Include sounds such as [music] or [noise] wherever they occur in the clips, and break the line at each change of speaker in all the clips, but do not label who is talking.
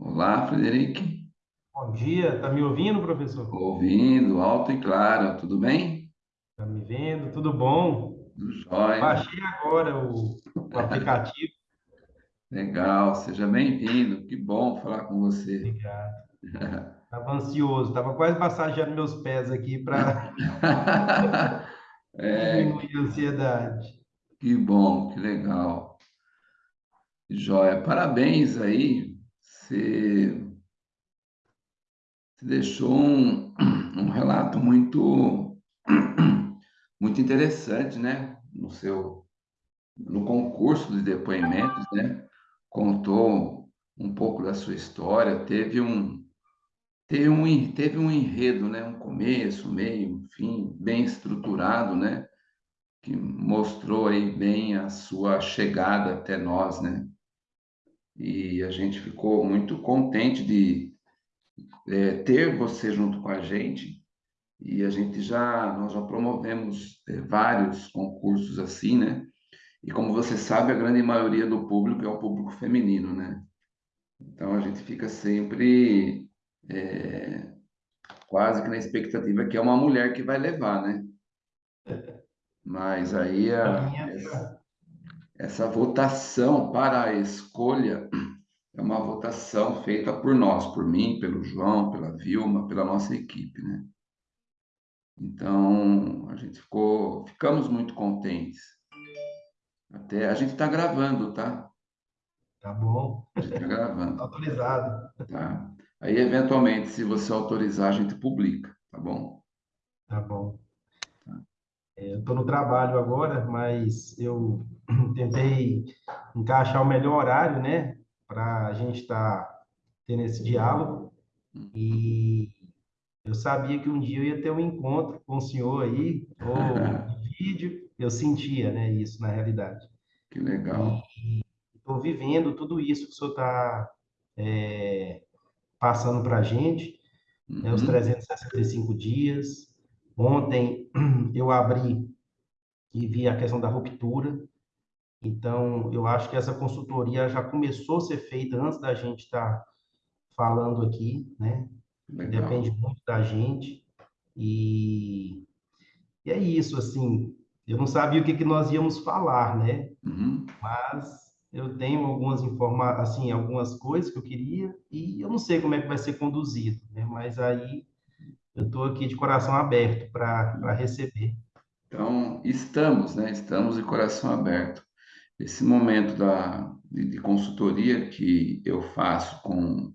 Olá, Frederico.
Bom dia, tá me ouvindo, professor?
Ouvindo, alto e claro, tudo bem?
Tá me vendo? Tudo bom?
Tudo jóia.
Baixei agora o, o aplicativo. [laughs]
Legal, seja bem-vindo. Que bom falar com você.
Obrigado. [laughs] Tava ansioso, tava quase massageando meus pés aqui para [laughs]
É,
diminuir a ansiedade.
que bom, que legal. Jóia, parabéns aí. Você deixou um, um relato muito, muito interessante, né? No seu, no concurso de depoimentos, né? Contou um pouco da sua história, teve um, teve um, teve um enredo, né? Um começo, meio, fim, bem estruturado, né? Que mostrou aí bem a sua chegada até nós, né? E a gente ficou muito contente de eh, ter você junto com a gente. E a gente já, nós já promovemos eh, vários concursos assim, né? E como você sabe, a grande maioria do público é o público feminino, né? Então a gente fica sempre eh, quase que na expectativa que é uma mulher que vai levar, né? [laughs] Mas aí
A
essa, essa votação para a escolha é uma votação feita por nós, por mim, pelo João, pela Vilma, pela nossa equipe, né? Então a gente ficou, ficamos muito contentes. Até a gente está gravando, tá?
tá bom,
A gente está gravando,
autorizado.
tá? Aí, eventualmente, se você autorizar, a gente publica, tá bom?
Tá bom. É, Eu tô no trabalho agora, mas eu [clears throat] tentei encaixar o melhor horário, né, para a gente estar tendo esse diálogo. E Eu sabia que um dia eu ia ter um encontro com o senhor aí, ou de [laughs] vídeo, eu sentia, né, isso na realidade.
Que
E
legal.
estou vivendo tudo isso que o senhor está passando para a gente, né, os
Uhum.
365 dias. Ontem [clears throat] eu abri e vi a questão da ruptura, então eu acho que essa consultoria já começou a ser feita antes da gente estar falando aqui, né? Depende
Legal.
muito da gente. E E é isso, assim, eu não sabia o que que nós íamos falar, né?
Uhum.
Mas eu tenho algumas informa assim, algumas coisas que eu queria e eu não sei como é que vai ser conduzido, né? Mas aí eu estou aqui de coração aberto para receber.
Então, estamos, né? Estamos de coração aberto. Esse momento da, de, de consultoria que eu faço com,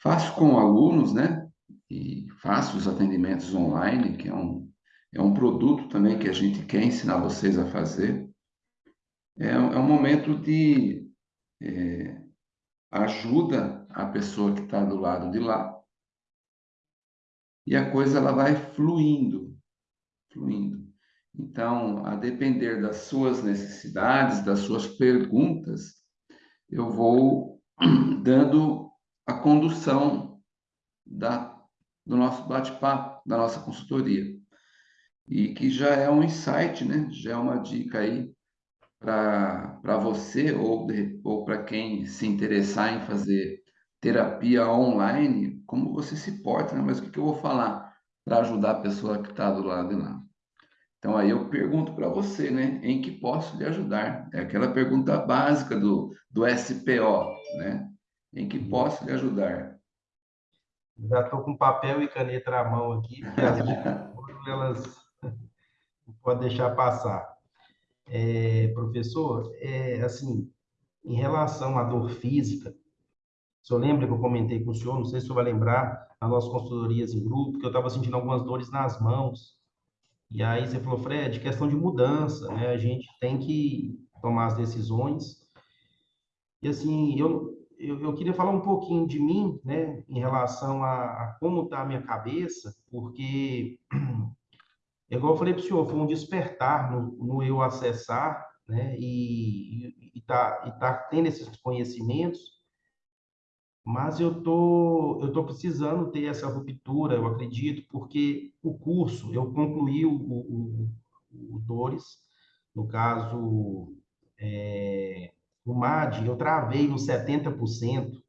faço com alunos, né? E faço os atendimentos online, que é um, é um produto também que a gente quer ensinar vocês a fazer. É, é um momento de ajuda à pessoa que está do lado de lá e a coisa ela vai fluindo, fluindo. Então, a depender das suas necessidades, das suas perguntas, eu vou [clears throat] dando a condução da, do nosso bate-papo, da nossa consultoria. E que já é um insight, né? Já é uma dica aí para você ou, ou para quem se interessar em fazer terapia online, como você se porta, né? Mas o que que eu vou falar para ajudar a pessoa que está do lado de lá? Então aí eu pergunto para você, né? Em que posso lhe ajudar? É aquela pergunta básica do, do SPO, né? Em que posso lhe ajudar?
Já estou com papel e caneta na mão aqui, porque as [laughs] elas [laughs] não podem deixar passar. É, professor, é, assim, em relação à dor física, O senhor lembra que eu comentei com o senhor, não sei se o senhor vai lembrar, nas nossas consultorias em grupo, que eu estava sentindo algumas dores nas mãos. E aí você falou, Fred, questão de mudança, né? A gente tem que tomar as decisões. E assim, eu, eu, eu queria falar um pouquinho de mim, né, em relação a, a como está a minha cabeça, porque, [clears throat] igual eu falei para o senhor, foi um despertar no, no eu acessar, né, e, e, e tá, e tá tendo esses conhecimentos, Mas eu tô, eu tô precisando ter essa ruptura, eu acredito, porque o curso, eu concluí o, o, o, o Dores, no caso, é, o MAD, eu travei nos 70%,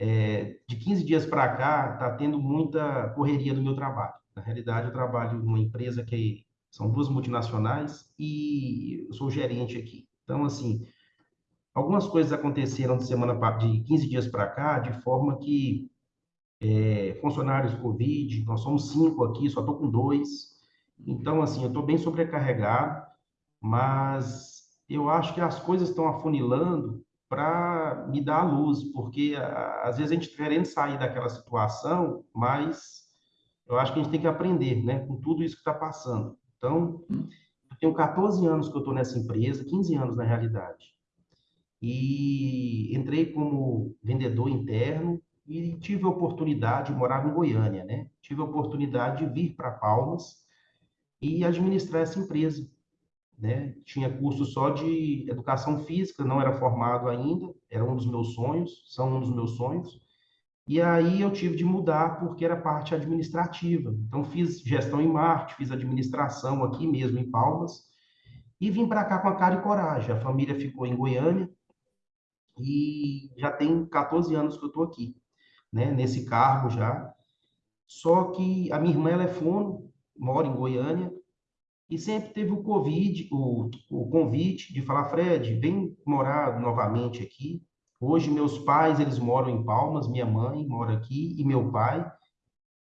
é, de 15 dias para cá, está tendo muita correria no meu trabalho. Na realidade, eu trabalho numa empresa que são duas multinacionais e eu sou gerente aqui. Então, assim, algumas coisas aconteceram de semana de 15 dias para cá, de forma que é, funcionários Covid, nós somos cinco aqui, só estou com dois. Então, assim, eu estou bem sobrecarregado, mas eu acho que as coisas estão afunilando para me dar a luz, porque às vezes a gente tá querendo sair daquela situação, mas eu acho que a gente tem que aprender, né, com tudo isso que está passando. Então, eu tenho 14 anos que eu estou nessa empresa, 15 anos na realidade. E entrei como vendedor interno e tive a oportunidade, de morar em Goiânia, né? Tive a oportunidade de vir para Palmas e administrar essa empresa né? Tinha curso só de educação física, não era formado ainda, era um dos meus sonhos, são um dos meus sonhos. E aí eu tive de mudar porque era parte administrativa. Então fiz gestão em marketing, fiz administração aqui mesmo em Palmas e vim para cá com a cara e coragem. A família ficou em Goiânia e já tem 14 anos que eu estou aqui, né? Nesse cargo já. Só que a minha irmã ela é fono, mora em Goiânia e sempre teve o Covid, o, o convite de falar, Fred, vem morar novamente aqui. Hoje meus pais, eles moram em Palmas, minha mãe mora aqui e meu pai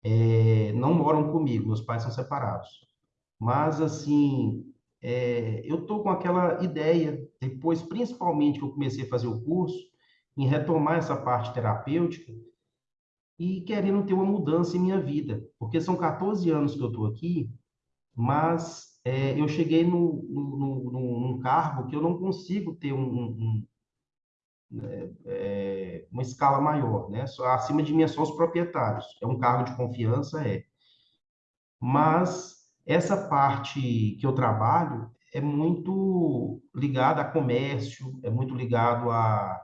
é, não moram comigo, meus pais são separados. Mas, assim, é, eu estou com aquela ideia, depois, principalmente que eu comecei a fazer o curso, em retomar essa parte terapêutica e querendo ter uma mudança em minha vida. Porque são 14 anos que eu estou aqui, mas é, eu cheguei no, no, no, num cargo que eu não consigo ter um, um, é, é, uma escala maior, né? Só, acima de mim é só os proprietários. É um cargo de confiança, é. Mas essa parte que eu trabalho é muito ligada a comércio, é muito ligado a,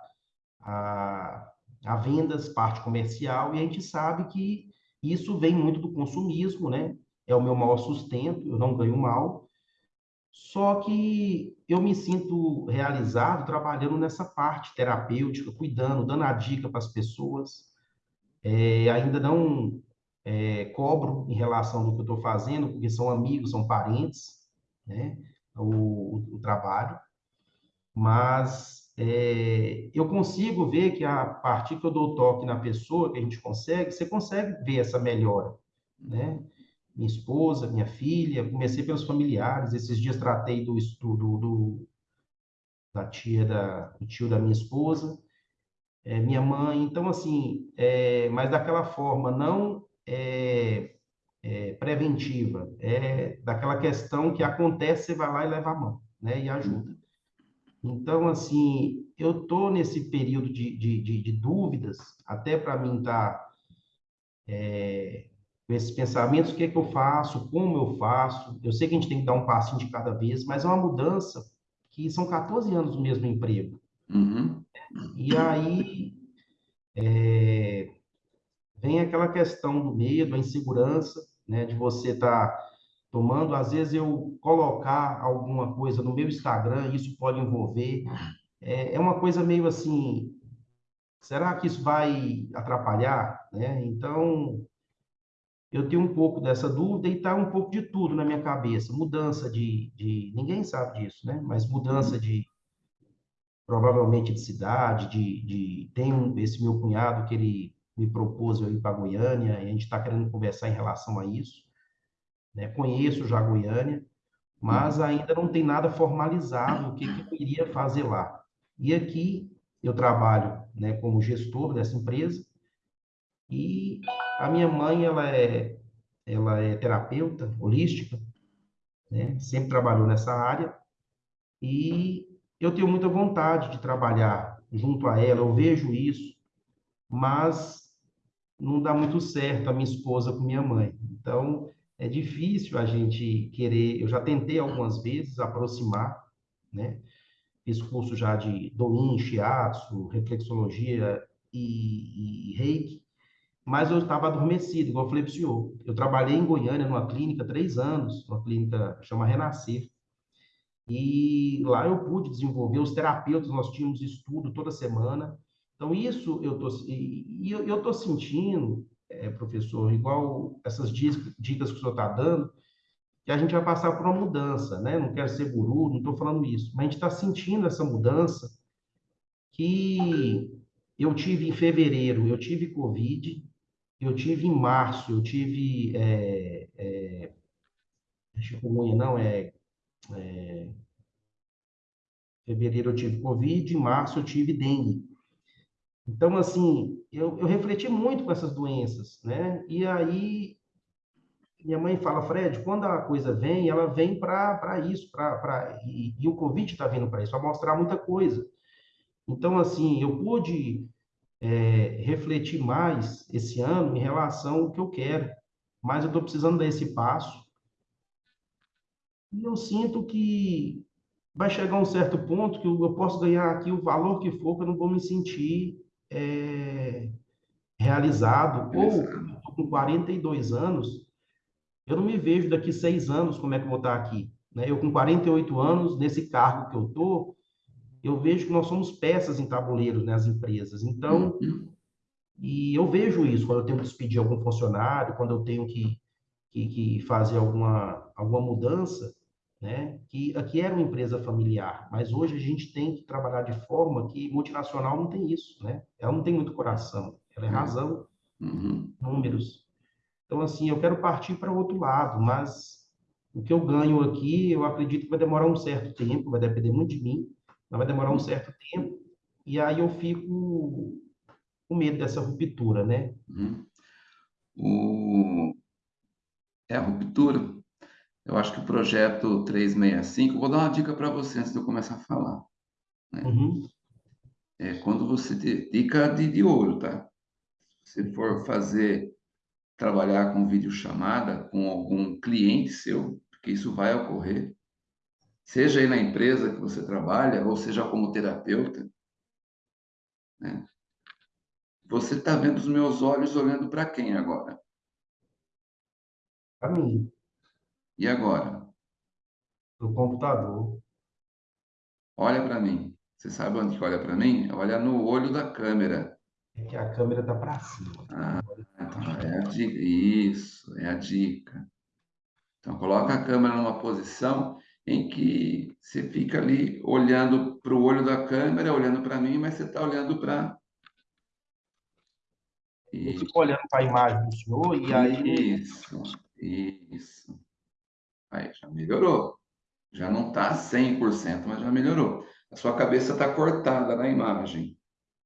a, a vendas, parte comercial, e a gente sabe que isso vem muito do consumismo, né? é o meu maior sustento, eu não ganho mal. Só que eu me sinto realizado trabalhando nessa parte terapêutica, cuidando, dando a dica para as pessoas. É, ainda não é, cobro em relação do que eu estou fazendo, porque são amigos, são parentes, né? O, o, trabalho. Mas é, eu consigo ver que a partir que eu dou toque na pessoa, que a gente consegue, você consegue ver essa melhora, né? minha esposa, minha filha, comecei pelos familiares. Esses dias tratei do estudo do, da tia da, do tio da minha esposa, é, minha mãe. Então, assim, é, mas daquela forma, não é, é, preventiva, é daquela questão que acontece, você vai lá e leva a mão, né, e ajuda. Então, assim, eu tô nesse período de, de, de, de dúvidas, até para mim tá é, com esses pensamentos, o que é que eu faço, como eu faço. Eu sei que a gente tem que dar um passinho de cada vez, mas é uma mudança que são 14 anos no mesmo emprego. Uhum. E aí é, vem aquela questão do medo, a insegurança, né, de você estar tá tomando. Às vezes eu colocar alguma coisa no meu Instagram, isso pode envolver. É, é uma coisa meio assim, será que isso vai atrapalhar? Né? Então, eu tenho um pouco dessa dúvida e está um pouco de tudo na minha cabeça. Mudança de, de, Ninguém sabe disso, né? Mas mudança de. Provavelmente de cidade, de. de tem esse meu cunhado que ele me propôs eu ir para Goiânia, e a gente está querendo conversar em relação a isso. Né? Conheço já Goiânia, mas ainda não tem nada formalizado o que, que eu iria fazer lá. E aqui eu trabalho né, como gestor dessa empresa, e a minha mãe, ela é, ela é terapeuta holística, né? Sempre trabalhou nessa área. E eu tenho muita vontade de trabalhar junto a ela, eu vejo isso, mas não dá muito certo a minha esposa com minha mãe. Então, é difícil a gente querer. Eu já tentei algumas vezes aproximar, né? Fiz curso já de Doin, Shiatsu, reflexologia e, e reiki, mas eu estava adormecido, igual eu falei para o senhor. Eu trabalhei em Goiânia, numa clínica, três anos, uma clínica chama Renascer. E lá eu pude desenvolver os terapeutas, nós tínhamos estudo toda semana. Então, isso eu tô, eu, tô sentindo, é, professor, igual essas dicas que o senhor está dando, que a gente vai passar por uma mudança, né? Não quero ser guru, não estou falando isso, mas a gente está sentindo essa mudança que eu tive em fevereiro, eu tive Covid, eu tive em março, eu tive é, é, chikungunya, não, é, é, fevereiro eu tive Covid, em março eu tive dengue. Então, assim, eu, eu refleti muito com essas doenças, né? E aí minha mãe fala, Fred, quando a coisa vem, ela vem para isso, pra, pra, e, e o Covid está vindo para isso, para mostrar muita coisa. Então, assim, eu pude é, refletir mais esse ano em relação ao que eu quero, mas eu estou precisando dar esse passo. E eu sinto que vai chegar um certo ponto que eu posso ganhar aqui o valor que for, que eu não vou me sentir é, realizado. Ou, com 42 anos, eu não me vejo daqui seis anos como é que eu vou estar aqui. Né? Eu com 48 anos, nesse cargo que eu estou, eu vejo que nós somos peças em tabuleiros nas né, empresas. Então, uhum. e eu vejo isso quando eu tenho que despedir algum funcionário, quando eu tenho que, que, que fazer alguma, alguma mudança, né? Que aqui era uma empresa familiar, mas hoje a gente tem que trabalhar de forma que multinacional não tem isso, né? Ela não tem muito coração, ela é uhum. razão, uhum. números. Então, assim, eu quero partir para o outro lado, mas o que eu ganho aqui, eu acredito que vai demorar um certo tempo, vai depender muito de mim, mas vai demorar um certo tempo, e aí eu fico com medo dessa ruptura, né?
Uhum. O... É a ruptura eu acho que o projeto 365, vou dar uma dica para você antes de eu começar a falar. Né? Uhum. É quando você. Dica de, de ouro, tá? Se for fazer, trabalhar com videochamada com algum cliente seu, porque isso vai ocorrer, seja aí na empresa que você trabalha, ou seja como terapeuta, né? Você está vendo os meus olhos olhando para quem agora?
Para mim.
E agora?
Do computador.
Olha para mim. Você sabe onde que olha para mim? Olha no olho da câmera.
É que a câmera está para cima.
Ah, então é a dica. Isso, é a dica. Então, coloca a câmera numa posição em que você fica ali olhando para o olho da câmera, olhando para mim, mas você está olhando para.
Eu fico olhando para a imagem do senhor e
aí. Isso, isso. Aí, já melhorou. Já não está 100%, mas já melhorou. A sua cabeça está cortada na imagem.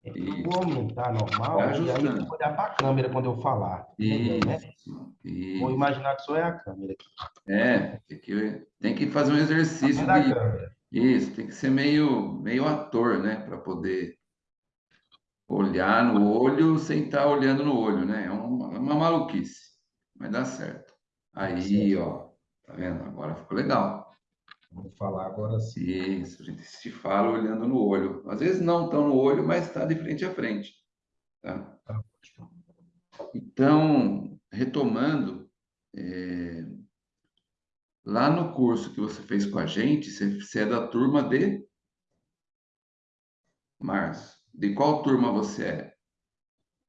É, vou aumentar normal tá e aí vou olhar para a câmera quando eu falar. Isso, né? isso. Vou imaginar que só é a câmera aqui.
É, tem que, tem que fazer um exercício. De, isso, tem que ser meio, meio ator, né? Para poder olhar no olho sem estar tá olhando no olho, né? É uma, é uma maluquice, mas dá certo. Aí, ó, Tá vendo? Agora ficou legal.
Vamos falar agora sim.
Isso, a gente se fala olhando no olho. Às vezes não tão no olho, mas está de frente a frente. Tá? tá então, retomando, é... lá no curso que você fez com a gente, você é da turma de março. De qual turma você é?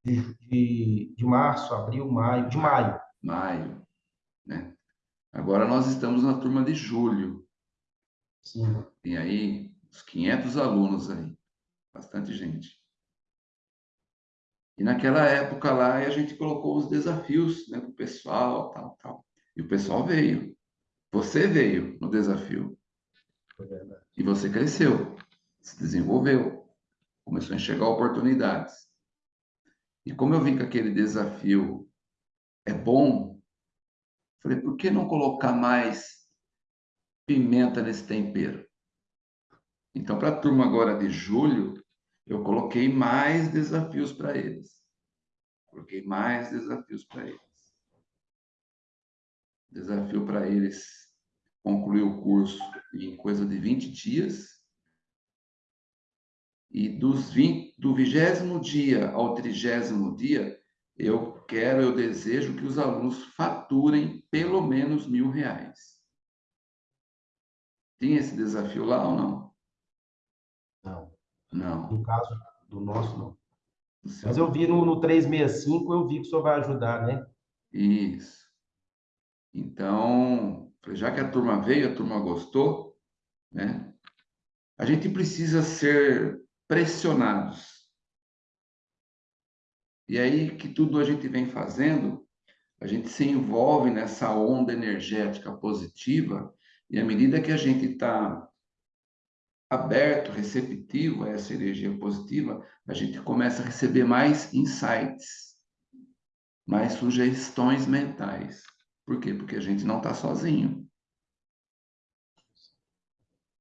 De, de, de março, abril, maio, de maio.
Maio, né? Agora nós estamos na turma de julho.
Sim.
Tem aí uns 500 alunos aí, bastante gente. E naquela época lá a gente colocou os desafios né, para o pessoal, tal, tal. E o pessoal veio. Você veio no desafio. E você cresceu, se desenvolveu, começou a enxergar oportunidades. E como eu vi que aquele desafio é bom, Falei, por que não colocar mais pimenta nesse tempero? Então, para a turma agora de julho, eu coloquei mais desafios para eles. Coloquei mais desafios para eles. Desafio para eles concluir o curso em coisa de 20 dias. E dos 20, do vigésimo dia ao trigésimo dia, eu quero, eu desejo que os alunos faturem pelo menos mil reais. Tem esse desafio lá ou não?
Não.
Não.
No caso do nosso, não. Mas eu vi no, no 365, eu vi que o senhor vai ajudar, né?
Isso. Então, já que a turma veio, a turma gostou, né? A gente precisa ser pressionados. E aí que tudo a gente vem fazendo, a gente se envolve nessa onda energética positiva, e à medida que a gente está aberto, receptivo a essa energia positiva, a gente começa a receber mais insights, mais sugestões mentais. Por quê? Porque a gente não está sozinho.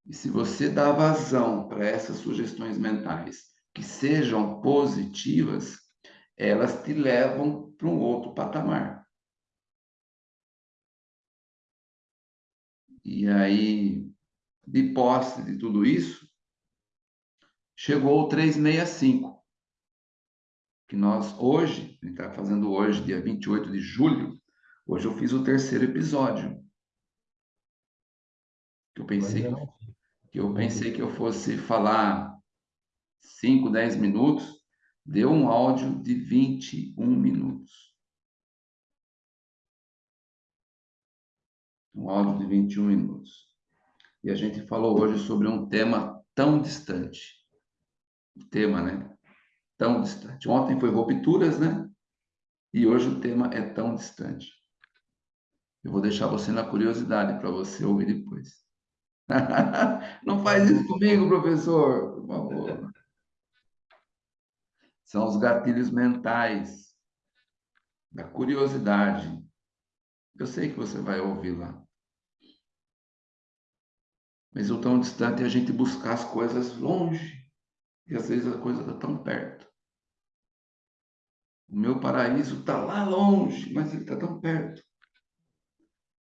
E se você dá vazão para essas sugestões mentais que sejam positivas, elas te levam para um outro patamar. E aí, de posse de tudo isso, chegou o 365, que nós hoje, a gente está fazendo hoje, dia 28 de julho, hoje eu fiz o terceiro episódio. Eu pensei que eu pensei que eu fosse falar 5, 10 minutos, deu um áudio de 21 minutos. Um áudio de 21 minutos. E a gente falou hoje sobre um tema tão distante. O tema, né? Tão distante. Ontem foi rupturas, né? E hoje o tema é tão distante. Eu vou deixar você na curiosidade para você ouvir depois. [laughs] Não faz isso comigo, professor, por favor. São os gatilhos mentais da curiosidade. Eu sei que você vai ouvir lá. Mas o tão distante é a gente buscar as coisas longe. E às vezes a coisa está tão perto. O meu paraíso está lá longe, mas ele está tão perto.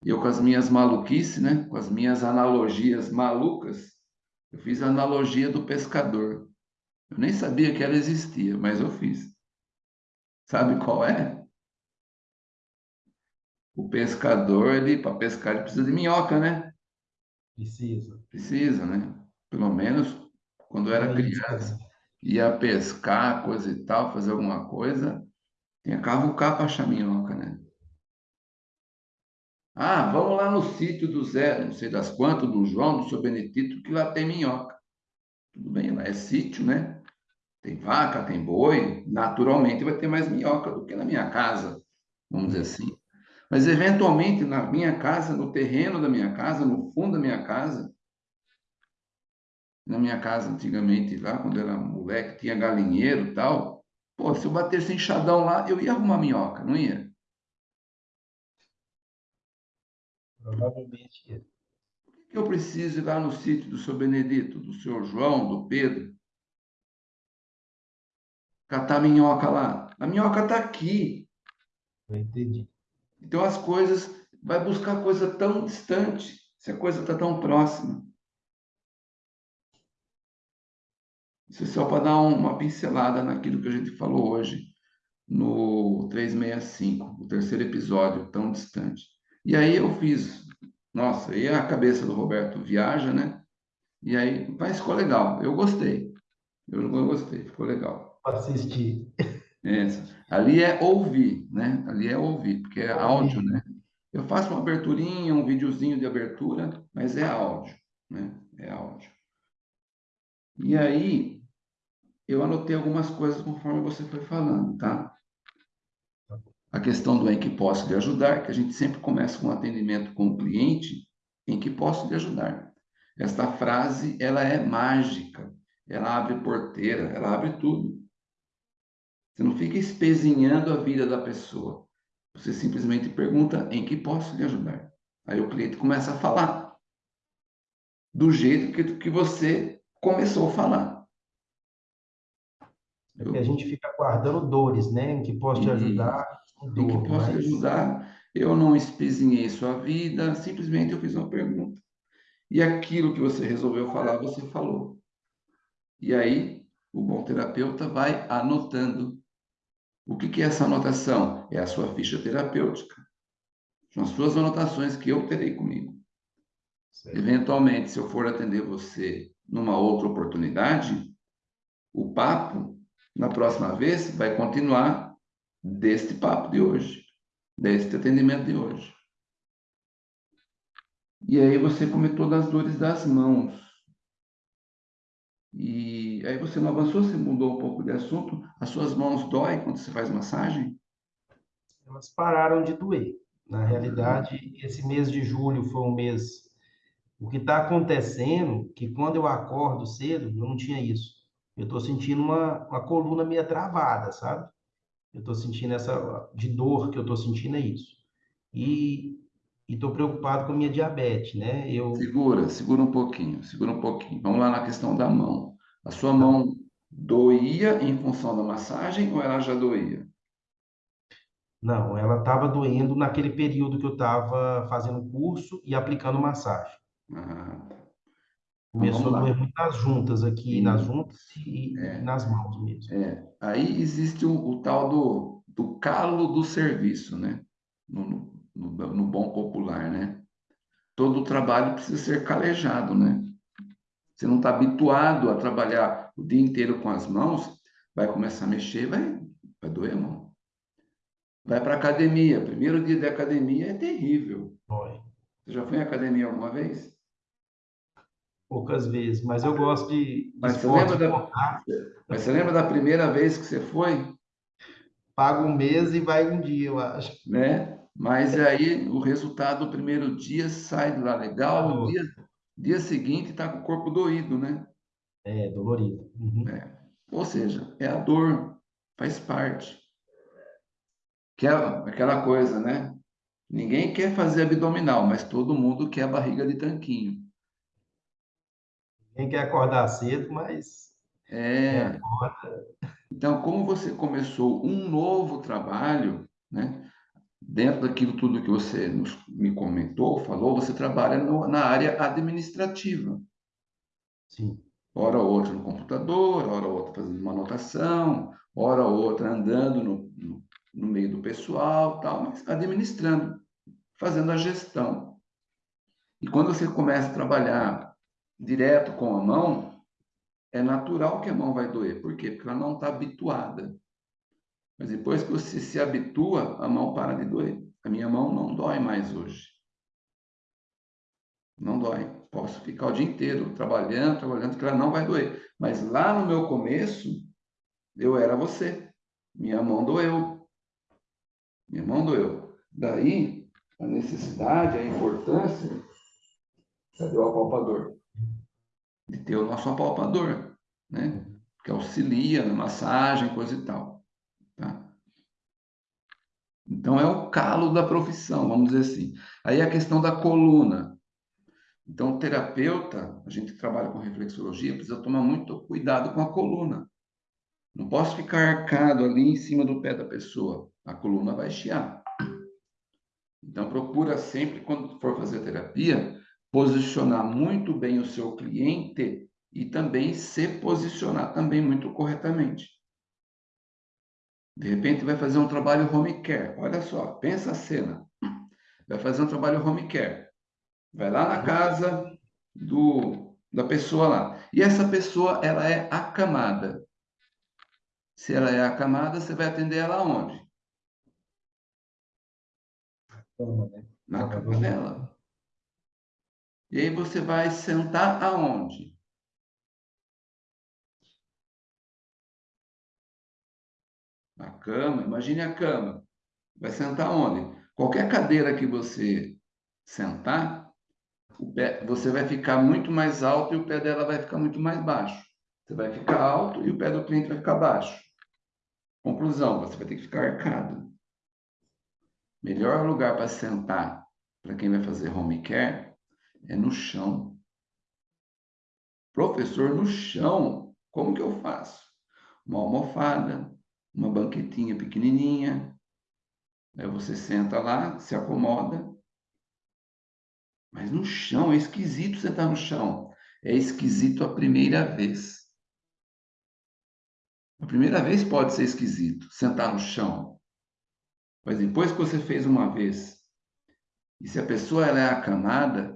Eu com as minhas maluquices, né? com as minhas analogias malucas, eu fiz a analogia do pescador. Eu nem sabia que ela existia, mas eu fiz. Sabe qual é? O pescador, ele para pescar, ele precisa de minhoca, né?
Precisa.
Precisa, né? Pelo menos quando eu era criança, ia pescar, coisa e tal, fazer alguma coisa, tinha cavucar para achar minhoca, né? Ah, vamos lá no sítio do Zé, não sei das quantas, do João, do seu Benedito, que lá tem minhoca. Tudo bem, lá é sítio, né? Tem vaca, tem boi, naturalmente vai ter mais minhoca do que na minha casa, vamos dizer assim. Mas, eventualmente, na minha casa, no terreno da minha casa, no fundo da minha casa, na minha casa antigamente, lá, quando eu era moleque, tinha galinheiro e tal, pô, se eu batesse enxadão lá, eu ia arrumar minhoca, não ia?
Provavelmente
é. Eu preciso ir lá no sítio do seu Benedito, do seu João, do Pedro? Catar minhoca lá. A minhoca está aqui.
Eu entendi.
Então as coisas, vai buscar coisa tão distante, se a coisa está tão próxima. Isso é só para dar uma pincelada naquilo que a gente falou hoje no 365, o terceiro episódio, tão distante. E aí eu fiz, nossa, aí a cabeça do Roberto viaja, né? E aí, mas ficou legal, eu gostei. Eu, gostei, ficou legal.
Assistir.
É, ali é ouvir, né? Ali é ouvir, porque é áudio, né? Eu faço uma aberturinha, um videozinho de abertura, mas é áudio, né? É áudio. E aí, eu anotei algumas coisas conforme você foi falando, tá? A questão do em que posso lhe ajudar, que a gente sempre começa com um atendimento com o cliente, em que posso lhe ajudar. Esta frase, ela é mágica, ela abre porteira, ela abre tudo. Você não fica espezinhando a vida da pessoa. Você simplesmente pergunta em que posso lhe ajudar. Aí o cliente começa a falar do jeito que, que você começou a falar.
É que a gente fica guardando dores, né? Em que posso te ajudar
em que posso mas... ajudar. Eu não espezinhei sua vida, simplesmente eu fiz uma pergunta. E aquilo que você resolveu falar, você falou. E aí, o bom terapeuta vai anotando. O que, que é essa anotação? É a sua ficha terapêutica. São as suas anotações que eu terei comigo. Certo. Eventualmente, se eu for atender você numa outra oportunidade, o papo Na próxima vez, vai continuar deste papo de hoje, deste atendimento de hoje. E aí você comentou das dores das mãos. E aí você não avançou, você mudou um pouco de assunto. As suas mãos doem quando você faz massagem?
Elas pararam de doer. Na realidade, esse mês de julho foi um mês. O que está acontecendo, que quando eu acordo cedo, não tinha isso. Eu estou sentindo uma, uma coluna meio travada, sabe? Eu estou sentindo essa de dor que eu estou sentindo é isso. E estou preocupado com a minha diabetes, né? Eu
Segura, segura um pouquinho, segura um pouquinho. Vamos lá na questão da mão. A sua mão doía em função da massagem ou ela já doía?
não, ela estava doendo naquele período que eu estava fazendo curso e aplicando massagem.
Ah,
Começou a doer muito nas juntas aqui, nas juntas e,
É.
nas mãos mesmo.
É, aí existe o, o tal do, do calo do serviço, né? No, no, no bom popular, né? Todo trabalho precisa ser calejado, né? Você não está habituado a trabalhar o dia inteiro com as mãos, vai começar a mexer, vai, vai doer a mão. Vai para academia. Primeiro dia de academia é terrível. Você já foi em academia alguma vez?
Poucas vezes, mas eu gosto de, de
Mas você lembra da,
contato.
mas você lembra da primeira vez que você foi?
Paga um mês e vai um dia, eu acho.
né? Mas aí o resultado do primeiro dia sai de lá legal, o
Dor.
dia, dia seguinte está com o corpo doído, né?
É, dolorido. Uhum.
Ou seja, é a dor, faz parte. Que é aquela coisa, né? Ninguém quer fazer abdominal, mas todo mundo quer a barriga de tanquinho.
Quem quer acordar cedo, mas
É. Então, como você começou um novo trabalho, né? Dentro daquilo tudo que você nos- me comentou, falou, você trabalha no- na área administrativa.
sim,
hora ou outra no computador, hora ou outra fazendo uma anotação, hora ou outra andando no, no, no meio do pessoal, tal, mas administrando, fazendo a gestão. E quando você começa a trabalhar direto com a mão, é natural que a mão vai doer. Por quê? Porque ela não está habituada. Mas depois que você se habitua, a mão para de doer. A minha mão não dói mais hoje. Não dói. Posso ficar o dia inteiro trabalhando, trabalhando, que ela não vai doer. Mas lá no meu começo, eu era você. Minha mão doeu. Minha mão doeu. Daí, a necessidade, a importância. Cadê o apalpador? De ter o nosso apalpador, né? Que auxilia na massagem, coisa e tal. Tá? Então, é o calo da profissão, vamos dizer assim. Aí a questão da coluna. Então, terapeuta, a gente que trabalha com reflexologia, precisa tomar muito cuidado com a coluna. Não posso ficar arcado ali em cima do pé da pessoa. A coluna vai chiar. Então, procura sempre, quando for fazer terapia, posicionar muito bem o seu cliente e também se posicionar também muito corretamente. De repente, vai fazer um trabalho home care. Olha só, pensa a cena. Vai fazer um trabalho home care. Vai lá na casa do, da pessoa lá. E essa pessoa, ela é acamada. Se ela é acamada, você vai atender ela onde?
cama, né?
Na cama dela. E aí você vai sentar aonde? Na cama, imagine a cama. Vai sentar onde? Qualquer cadeira que você sentar, pé, você vai ficar muito mais alto e o pé dela vai ficar muito mais baixo. Você vai ficar alto e o pé do cliente vai ficar baixo. Conclusão, você vai ter que ficar arcado. Melhor lugar para sentar para quem vai fazer home care é no chão. Professor, no chão, como que eu faço? Uma almofada, uma banquetinha pequenininha. Aí você senta lá, se acomoda. Mas no chão, é esquisito sentar no chão. É esquisito a primeira vez. A primeira vez pode ser esquisito, sentar no chão. Mas depois que você fez uma vez, e se a pessoa ela é acamada,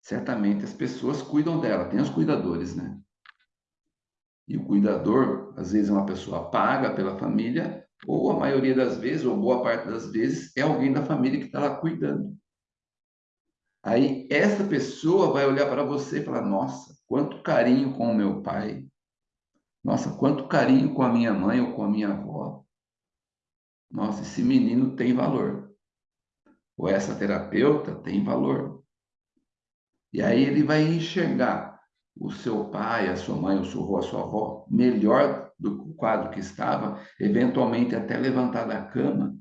certamente as pessoas cuidam dela, tem os cuidadores, né? E o cuidador, às vezes, é uma pessoa paga pela família, ou a maioria das vezes, ou boa parte das vezes, é alguém da família que está lá cuidando. Aí essa pessoa vai olhar para você e falar: Nossa, quanto carinho com o meu pai. Nossa, quanto carinho com a minha mãe ou com a minha avó. Nossa, esse menino tem valor. Ou essa terapeuta tem valor. E aí ele vai enxergar o seu pai, a sua mãe, o seu avô, a sua avó melhor do quadro que estava, eventualmente até levantar da cama.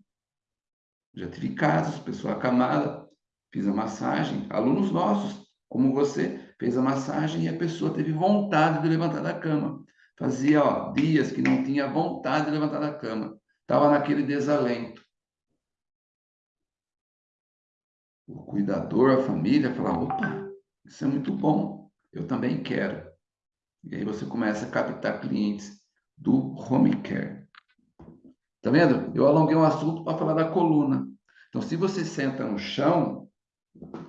Já tive casos, pessoa acamada, fiz a massagem, alunos nossos, como você, fez a massagem e a pessoa teve vontade de levantar da cama. Fazia ó, dias que não tinha vontade de levantar da cama. Estava naquele desalento. O cuidador, a família, falava, opa, isso é muito bom, eu também quero. E aí você começa a captar clientes do home care. Tá vendo? Eu alonguei um assunto para falar da coluna. Então, se você senta no chão,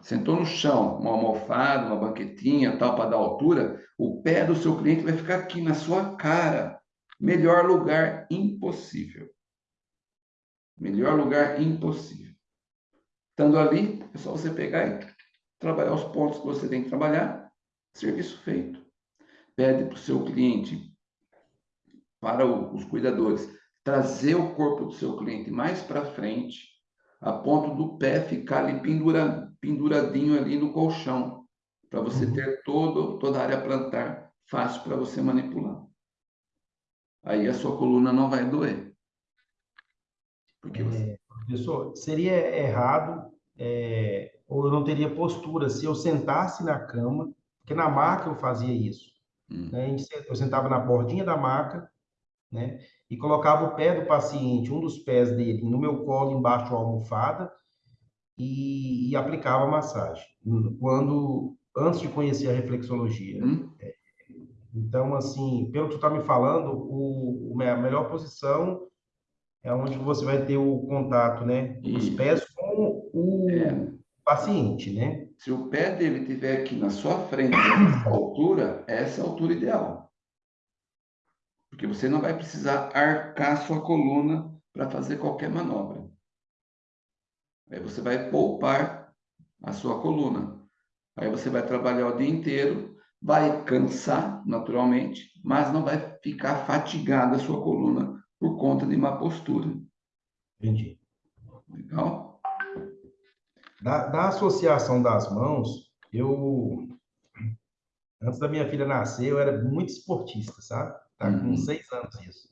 sentou no chão, uma almofada, uma banquetinha, tal, para dar altura, o pé do seu cliente vai ficar aqui na sua cara. Melhor lugar impossível. Melhor lugar impossível. Estando ali, é só você pegar e trabalhar os pontos que você tem que trabalhar, serviço feito. Pede para o seu cliente, para os cuidadores, trazer o corpo do seu cliente mais para frente, a ponto do pé ficar ali pendura, penduradinho ali no colchão, para você uhum. ter todo, toda a área plantar fácil para você manipular. Aí a sua coluna não vai doer.
Porque você... É, professor, seria errado é, ou eu não teria postura se eu sentasse na cama, porque na maca eu fazia isso. Hum. Né? Eu sentava na bordinha da maca, né? E colocava o pé do paciente, um dos pés dele, no meu colo, embaixo da almofada, e, e, aplicava a massagem. Quando, antes de conhecer a reflexologia. Hum. É, então, assim, pelo que tu está me falando, o, a melhor posição é onde você vai ter o contato, né? Os pés. Paciente, né?
Se o pé dele estiver aqui na sua frente, nessa altura, essa é a altura ideal. Porque você não vai precisar arcar sua coluna para fazer qualquer manobra. Aí você vai poupar a sua coluna. Aí você vai trabalhar o dia inteiro, vai cansar naturalmente, mas não vai ficar fatigada a sua coluna por conta de má postura.
Entendi.
Legal?
Da, da associação das mãos, eu antes da minha filha nascer, eu era muito esportista, sabe? Tá com uhum. seis anos isso.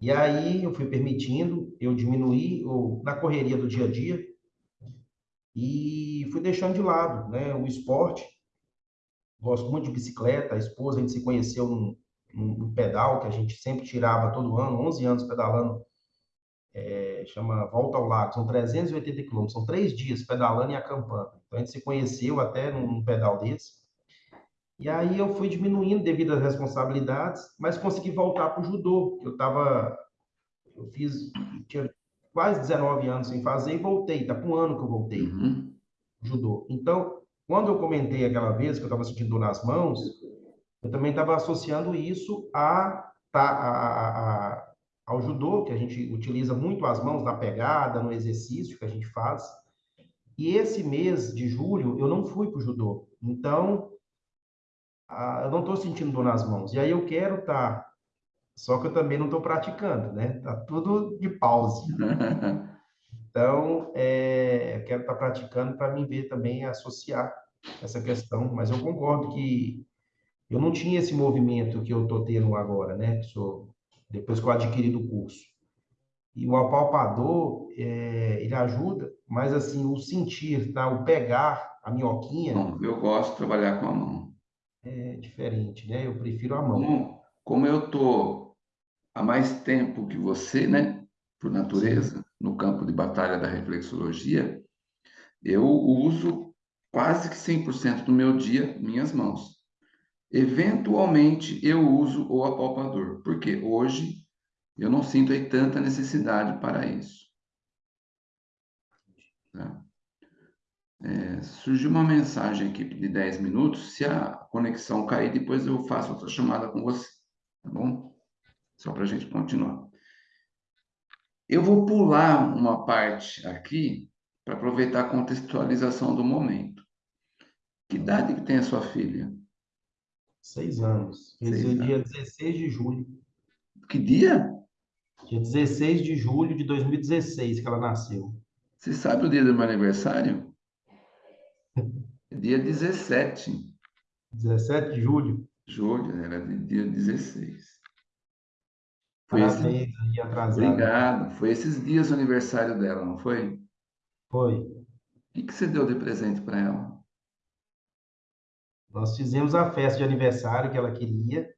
E aí eu fui permitindo, eu diminuí ou, na correria do dia a dia e fui deixando de lado né, o esporte. Gosto muito de bicicleta, a esposa, a gente se conheceu num, num pedal que a gente sempre tirava todo ano, 11 anos pedalando, é, chama Volta ao Lago, são 380 quilômetros, são três dias pedalando e acampando. Então a gente se conheceu até num pedal desse. E aí eu fui diminuindo devido às responsabilidades, mas consegui voltar para o judô. Eu estava, eu fiz, tinha quase 19 anos sem fazer e voltei. Está com um ano que eu voltei uhum. judô. Então, quando eu comentei aquela vez que eu estava sentindo dor nas mãos, eu também estava associando isso a, a, a, ao judô, que a gente utiliza muito as mãos na pegada, no exercício que a gente faz. E esse mês de julho eu não fui para o judô. Então, ah, eu não estou sentindo dor nas mãos. E aí eu quero estar, tá, só que eu também não estou praticando, né? Tá tudo de pause. [laughs] Então, é, eu quero estar tá praticando para mim ver também associar essa questão. Mas eu concordo que eu não tinha esse movimento que eu estou tendo agora, né? Sou, depois que eu adquiri do curso. E o apalpador, é, ele ajuda, mas assim, o sentir, tá? o pegar a minhoquinha.
Não, eu gosto de trabalhar com a mão
é diferente, né? Eu prefiro a mão.
Como, como eu estou há mais tempo que você, né? Por natureza, Sim. no campo de batalha da reflexologia, eu uso quase que 100% do meu dia minhas mãos. Eventualmente eu uso o apalpador, porque hoje eu não sinto aí tanta necessidade para isso. Tá? É, surgiu uma mensagem aqui de 10 minutos. Se a conexão cair, depois eu faço outra chamada com você. Tá bom? Só para a gente continuar. Eu vou pular uma parte aqui para aproveitar a contextualização do momento. Que idade que tem a sua filha?
Seis anos. Esse é dia 16 de julho.
Que dia?
Dia 16 de julho de 2016 que ela nasceu.
Você sabe o dia do meu aniversário? [laughs] Dia 17.
17 de julho?
Julho, era dia 16.
Foi Parabéns esse... atrasado.
Obrigado. Foi esses dias o aniversário dela, não foi?
Foi.
O que, que você deu de presente para ela?
Nós fizemos a festa de aniversário que ela queria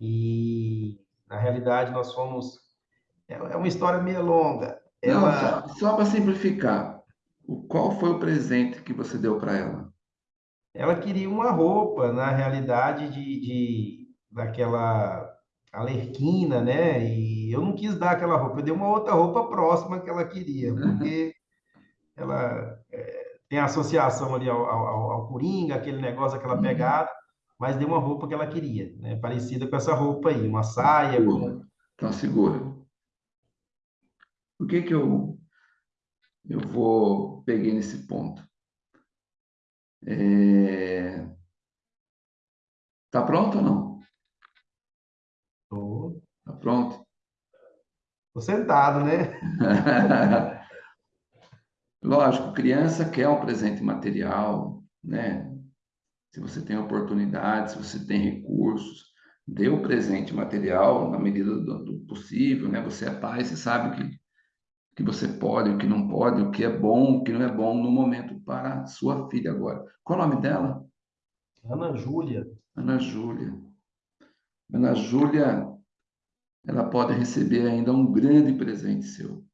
e, na realidade, nós fomos. É, é uma história meio longa.
Ela... Não, só, só para simplificar, qual foi o presente que você deu para ela?
Ela queria uma roupa, na realidade, de, de daquela alerquina, né? E eu não quis dar aquela roupa, eu dei uma outra roupa próxima que ela queria, porque ela tem associação ali ao, ao, ao, Coringa, aquele negócio, aquela uhum. pegada, mas deu uma roupa que ela queria, né? Parecida com essa roupa aí, uma saia.
Com... Então, segura. Por que que eu, eu vou, peguei nesse ponto? É... Tá pronto ou não?
Tô.
Tá pronto?
Tô sentado, né? [laughs]
Lógico, criança quer um presente material, né? Se você tem oportunidade, se você tem recursos, dê o presente material na medida do, do, possível, né? Você é pai, você sabe que que você pode, o que não pode, o que é bom, o que não é bom no momento para sua filha agora. Qual o nome dela?
Ana Júlia.
Ana Júlia. Ana Júlia, ela pode receber ainda um grande presente seu.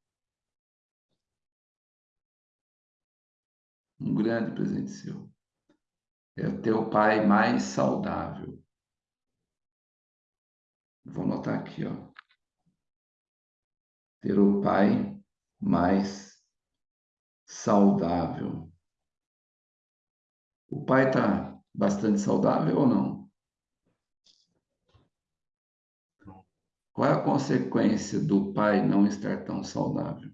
Um grande presente seu. É o teu pai mais saudável. Vou anotar aqui, ó. Ter o pai mais saudável. O pai está bastante saudável ou não? Qual é a consequência do pai não estar tão saudável?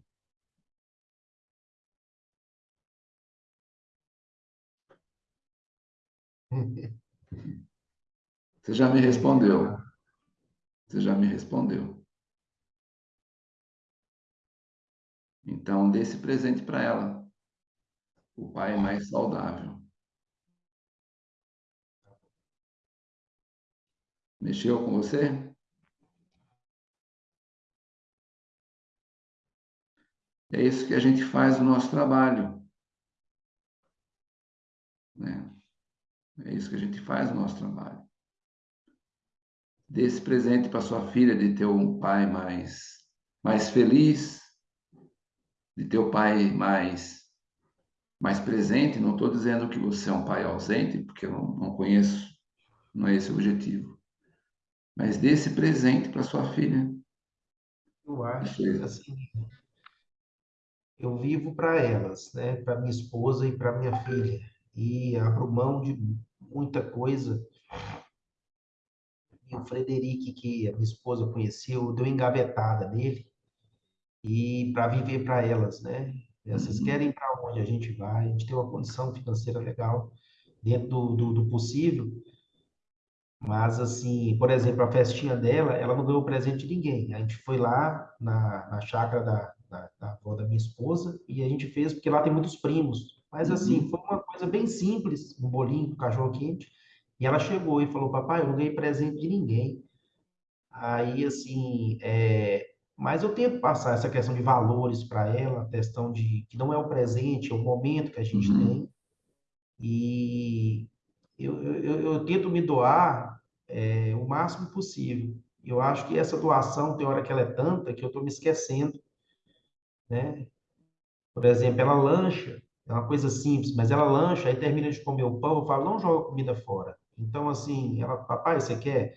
Você já me respondeu. Você já me respondeu. Então, dê esse presente para ela. O pai é mais saudável. Mexeu com você? É isso que a gente faz no nosso trabalho. Né? É isso que a gente faz no nosso trabalho. Dê esse presente para sua filha de ter um pai mais, mais feliz, de ter o um pai mais, mais presente. Não estou dizendo que você é um pai ausente, porque eu não, não conheço, não é esse o objetivo. Mas dê esse presente para sua filha.
Eu acho que assim, eu vivo para elas, né? Para minha esposa e para minha filha e abro mão de muita coisa. E o Frederic, que a minha esposa conheceu, deu engavetada nele e para viver para elas, né? Vocês uhum. querem para onde a gente vai? A gente tem uma condição financeira legal dentro do, do, do possível. Mas, assim, por exemplo, a festinha dela, ela não ganhou presente de ninguém. A gente foi lá na, na chácara da, da, da avó da minha esposa e a gente fez, porque lá tem muitos primos. Mas, assim, uhum. foi uma coisa bem simples, um bolinho com cachorro quente. E ela chegou e falou, papai, eu não ganhei presente de ninguém. Aí, assim, é... mas eu tento passar essa questão de valores para ela, a questão de que não é o presente, é o momento que a gente uhum. tem. E eu, eu, eu, tento me doar é, o máximo possível. Eu acho que essa doação, tem hora que ela é tanta que eu estou me esquecendo, né? Por exemplo, ela lancha, é uma coisa simples, mas ela lancha, aí termina de comer o pão, eu falo, não joga comida fora. Então, assim, ela, papai, você quer?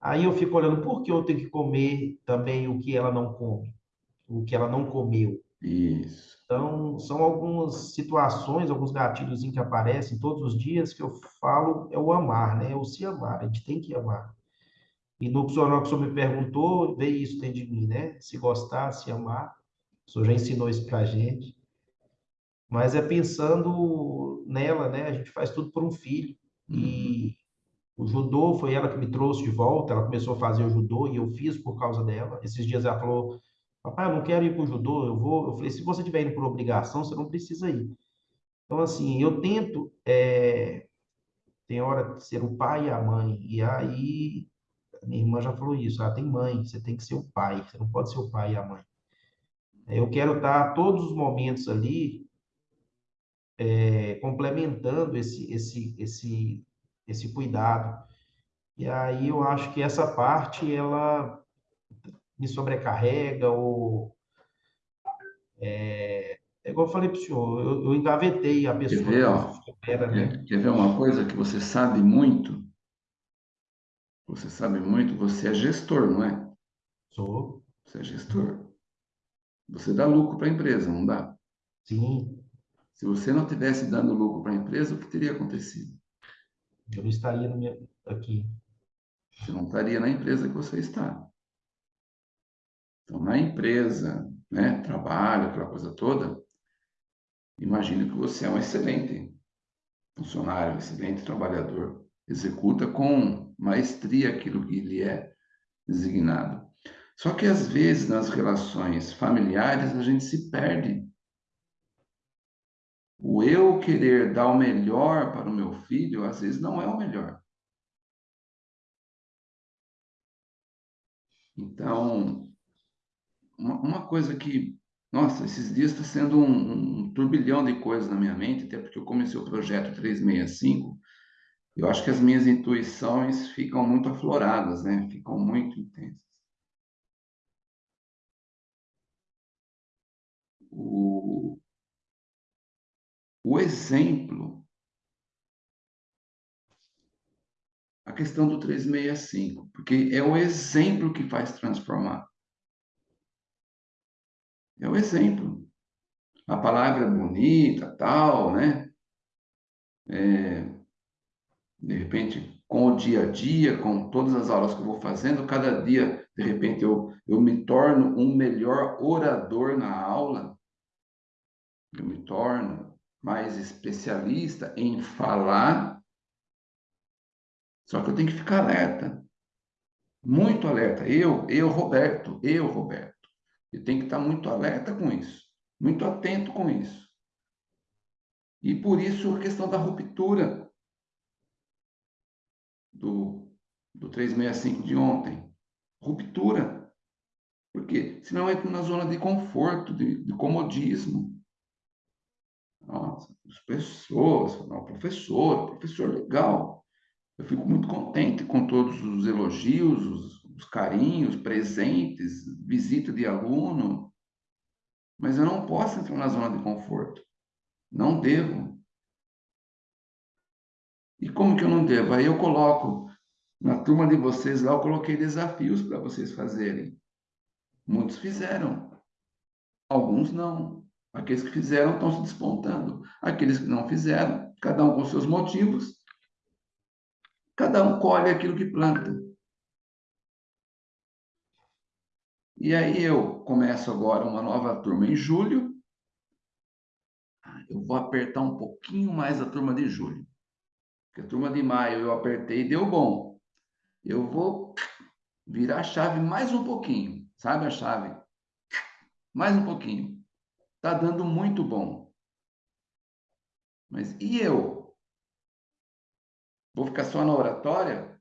Aí eu fico olhando, por que eu tenho que comer também o que ela não come? O que ela não comeu?
Isso.
Então, são algumas situações, alguns gatilhos que aparecem todos os dias que eu falo, é o amar, né? É o se amar, a gente tem que amar. E no que o senhor me perguntou, veio isso dentro de mim, né? Se gostar, se amar. O senhor já ensinou isso para a gente. Mas é pensando nela, né? A gente faz tudo por um filho. E o judô foi ela que me trouxe de volta. Ela começou a fazer o judô e eu fiz por causa dela. Esses dias ela falou: Papai, eu não quero ir para o judô, eu vou. Eu falei: Se você estiver indo por obrigação, você não precisa ir. Então, assim, eu tento. É... Tem hora de ser o pai e a mãe. E aí, minha irmã já falou isso: ah, tem mãe, você tem que ser o pai, você não pode ser o pai e a mãe. Eu quero estar todos os momentos ali é, complementando esse, esse, esse, esse cuidado. E aí eu acho que essa parte, ela me sobrecarrega ou... É, é igual eu falei para o senhor, eu, eu engavetei a pessoa.
Quer ver, ó, espera, né? quer ver uma coisa que você sabe muito? Você sabe muito, você é gestor, não é?
Sou.
Você é gestor. Você dá lucro para a empresa, não dá?
Sim.
Se você não tivesse dando lucro para a empresa, o que teria acontecido?
Eu estaria meu, aqui.
Você não estaria na empresa que você está. Então, na empresa, né, trabalho, aquela coisa toda, imagine que você é um excelente funcionário, um excelente trabalhador. Executa com maestria aquilo que lhe é designado. Só que, às vezes, nas relações familiares, a gente se perde o eu querer dar o melhor para o meu filho, às vezes não é o melhor. Então, uma, uma coisa que, nossa, esses dias está sendo um, um, turbilhão de coisas na minha mente, até porque eu comecei o projeto 365, eu acho que as minhas intuições ficam muito afloradas, né? Ficam muito intensas. O, o exemplo, a questão do 365, porque é o exemplo que faz transformar. É o exemplo. A palavra bonita, tal, né? É, de repente, com o dia a dia, com todas as aulas que eu vou fazendo, cada dia, de repente, eu, eu me torno um melhor orador na aula. Eu me torno mais especialista em falar, só que eu tenho que ficar alerta, muito alerta. Eu, eu, Roberto, eu, Roberto, eu tenho que estar muito alerta com isso, muito atento com isso. E por isso a questão da ruptura do, do 365 de ontem. Ruptura. Porque senão entra na zona de conforto, de, de comodismo. Nossa, as pessoas, não, professor, professor legal. Eu fico muito contente com todos os elogios, os, os carinhos, presentes, visita de aluno, mas eu não posso entrar na zona de conforto. Não devo. E como que eu não devo? Aí eu coloco, na turma de vocês lá, eu coloquei desafios para vocês fazerem. Muitos fizeram, alguns não. Aqueles que fizeram estão se despontando. Aqueles que não fizeram, cada um com seus motivos, cada um colhe aquilo que planta. E aí eu começo agora uma nova turma em julho. Eu vou apertar um pouquinho mais a turma de julho. Porque a turma de maio eu apertei e deu bom. Eu vou virar a chave mais um pouquinho. Sabe a chave? Mais um pouquinho. Está dando muito bom. Mas e eu? Vou ficar só na oratória?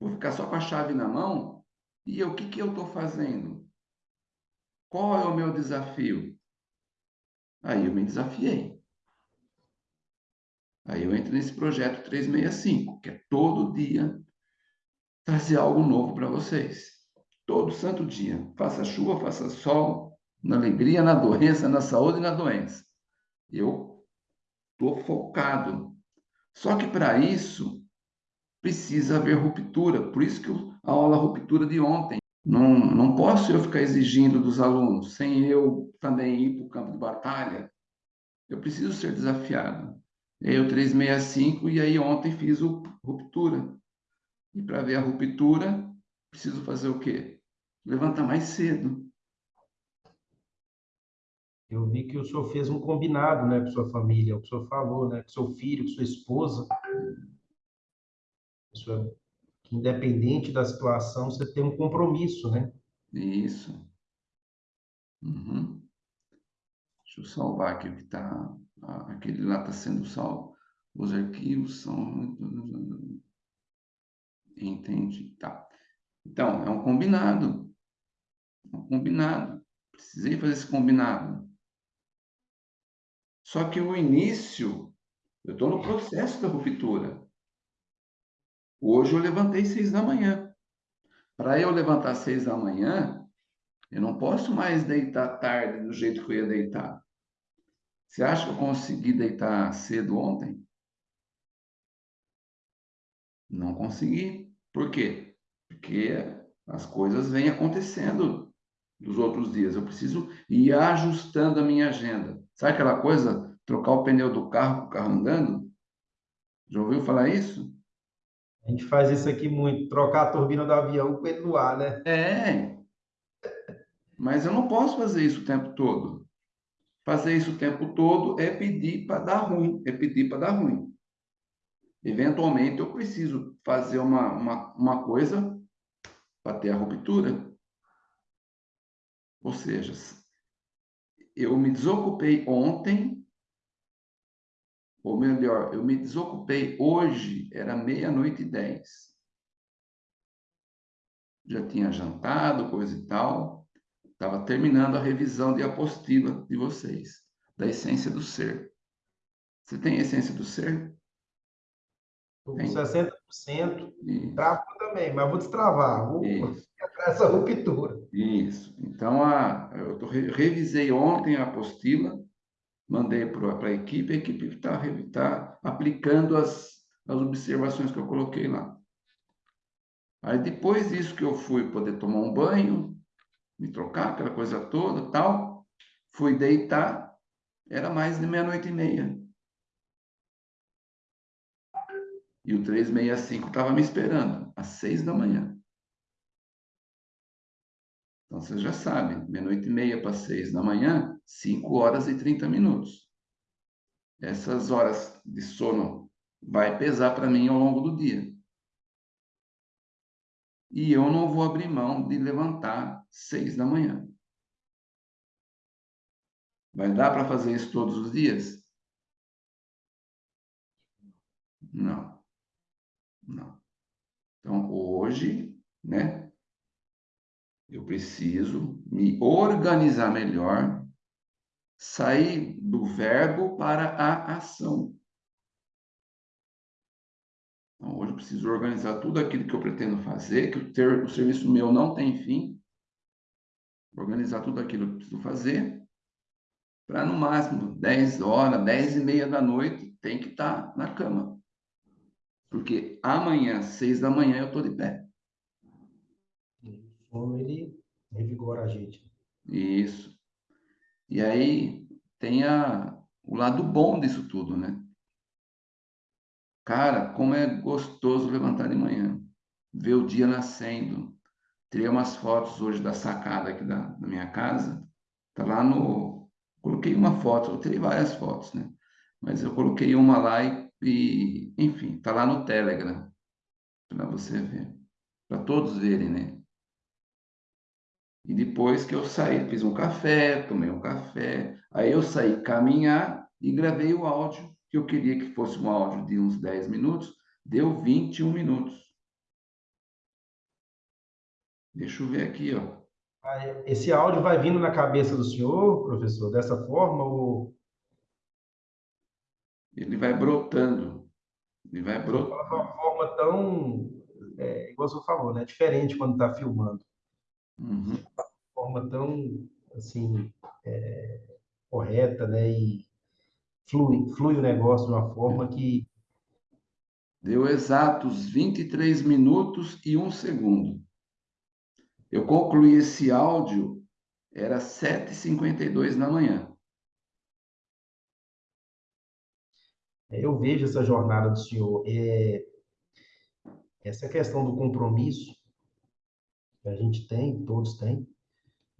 Vou ficar só com a chave na mão? E eu, o que, que eu estou fazendo? Qual é o meu desafio? Aí eu me desafiei. Aí eu entro nesse projeto 365, que é todo dia trazer algo novo para vocês. Todo santo dia. Faça chuva, faça sol, na alegria, na doença, na saúde e na doença. Eu estou focado. Só que para isso precisa haver ruptura. Por isso que a aula ruptura de ontem. Não, não posso eu ficar exigindo dos alunos sem eu também ir para o campo de batalha. Eu preciso ser desafiado. E aí o 365 e aí ontem fiz o ruptura. E para ver a ruptura, preciso fazer o quê? Levantar mais cedo.
Eu vi que o senhor fez um combinado, né, com sua família, o que o senhor falou, né, com seu filho, com sua esposa. Que independente da situação, você tem um compromisso, né?
Isso. Uhum. Deixa eu salvar aqui o que está. Aquele lá está sendo salvo. Os arquivos são. Entendi. Tá. Então, é um combinado. Um combinado. Precisei fazer esse combinado. Só que o início, eu estou no processo da ruptura. Hoje eu levantei seis da manhã. Para eu levantar seis da manhã, eu não posso mais deitar tarde do jeito que eu ia deitar. Você acha que eu consegui deitar cedo ontem? Não consegui. Por quê? Porque as coisas vêm acontecendo dos outros dias. Eu preciso ir ajustando a minha agenda. Sabe aquela coisa? Trocar o pneu do carro com o carro andando? Já ouviu falar isso?
A gente faz isso aqui muito, trocar a turbina do avião com ele no ar, né?
É. Mas eu não posso fazer isso o tempo todo. Fazer isso o tempo todo é pedir para dar ruim, é pedir para dar ruim. Eventualmente eu preciso fazer uma, uma, uma coisa para ter a ruptura. Ou seja, eu me desocupei ontem ou melhor, eu me desocupei hoje, era meia-noite e dez. Já tinha jantado, coisa e tal. Estava terminando a revisão de apostila de vocês, da essência do ser. Você tem a essência do ser?
Estou com 60%. Isso. Travo também, mas vou destravar. Vou [laughs] essa ruptura.
Isso. Então, a, eu tô, revisei ontem a apostila mandei para a equipe, a equipe está tá aplicando as, as observações que eu coloquei lá. Aí depois disso que eu fui poder tomar um banho, me trocar, aquela coisa toda, tal, fui deitar, era mais de meia-noite e meia. E o 365 estava me esperando, às seis da manhã. Então, você já sabe, meia-noite e meia para seis da manhã, 5 horas e 30 minutos. Essas horas de sono vai pesar para mim ao longo do dia. E eu não vou abrir mão de levantar seis da manhã. Vai dar para fazer isso todos os dias? Não. Não. Então, hoje, né? Eu preciso me organizar melhor sair do verbo para a ação. Então, hoje eu preciso organizar tudo aquilo que eu pretendo fazer, que o, ter, o serviço meu não tem fim. Organizar tudo aquilo que eu preciso fazer, para no máximo 10 horas, 10 e meia da noite, tem que estar tá na cama. Porque amanhã, 6 da manhã, eu estou de pé.
O sono, ele revigora a gente.
Isso. E aí tem a, o lado bom disso tudo, né? Cara, como é gostoso levantar de manhã, ver o dia nascendo. Tirei umas fotos hoje da sacada aqui da, da minha casa. Tá lá no. Coloquei uma foto, eu tirei várias fotos, né? Mas eu coloquei uma lá e, e enfim, tá lá no Telegram para você ver, para todos verem, né? E depois que eu saí, fiz um café, tomei um café, aí eu saí caminhar e gravei o áudio, que eu queria que fosse um áudio de uns 10 minutos, deu 21 minutos. Deixa eu ver aqui, ó.
Esse áudio vai vindo na cabeça do senhor, professor, dessa forma ou
ele vai brotando. Ele vai brotando.
De uma forma tão, é, igual o senhor falou, né? Diferente quando está filmando.
Uhum. De
forma tão, assim, é, correta, né? E flui, flui o negócio de uma forma que...
Deu exatos 23 minutos e um segundo. Eu concluí esse áudio, era 7h52 da manhã.
Eu vejo essa jornada do senhor. É, essa questão do compromisso, a gente tem, todos têm.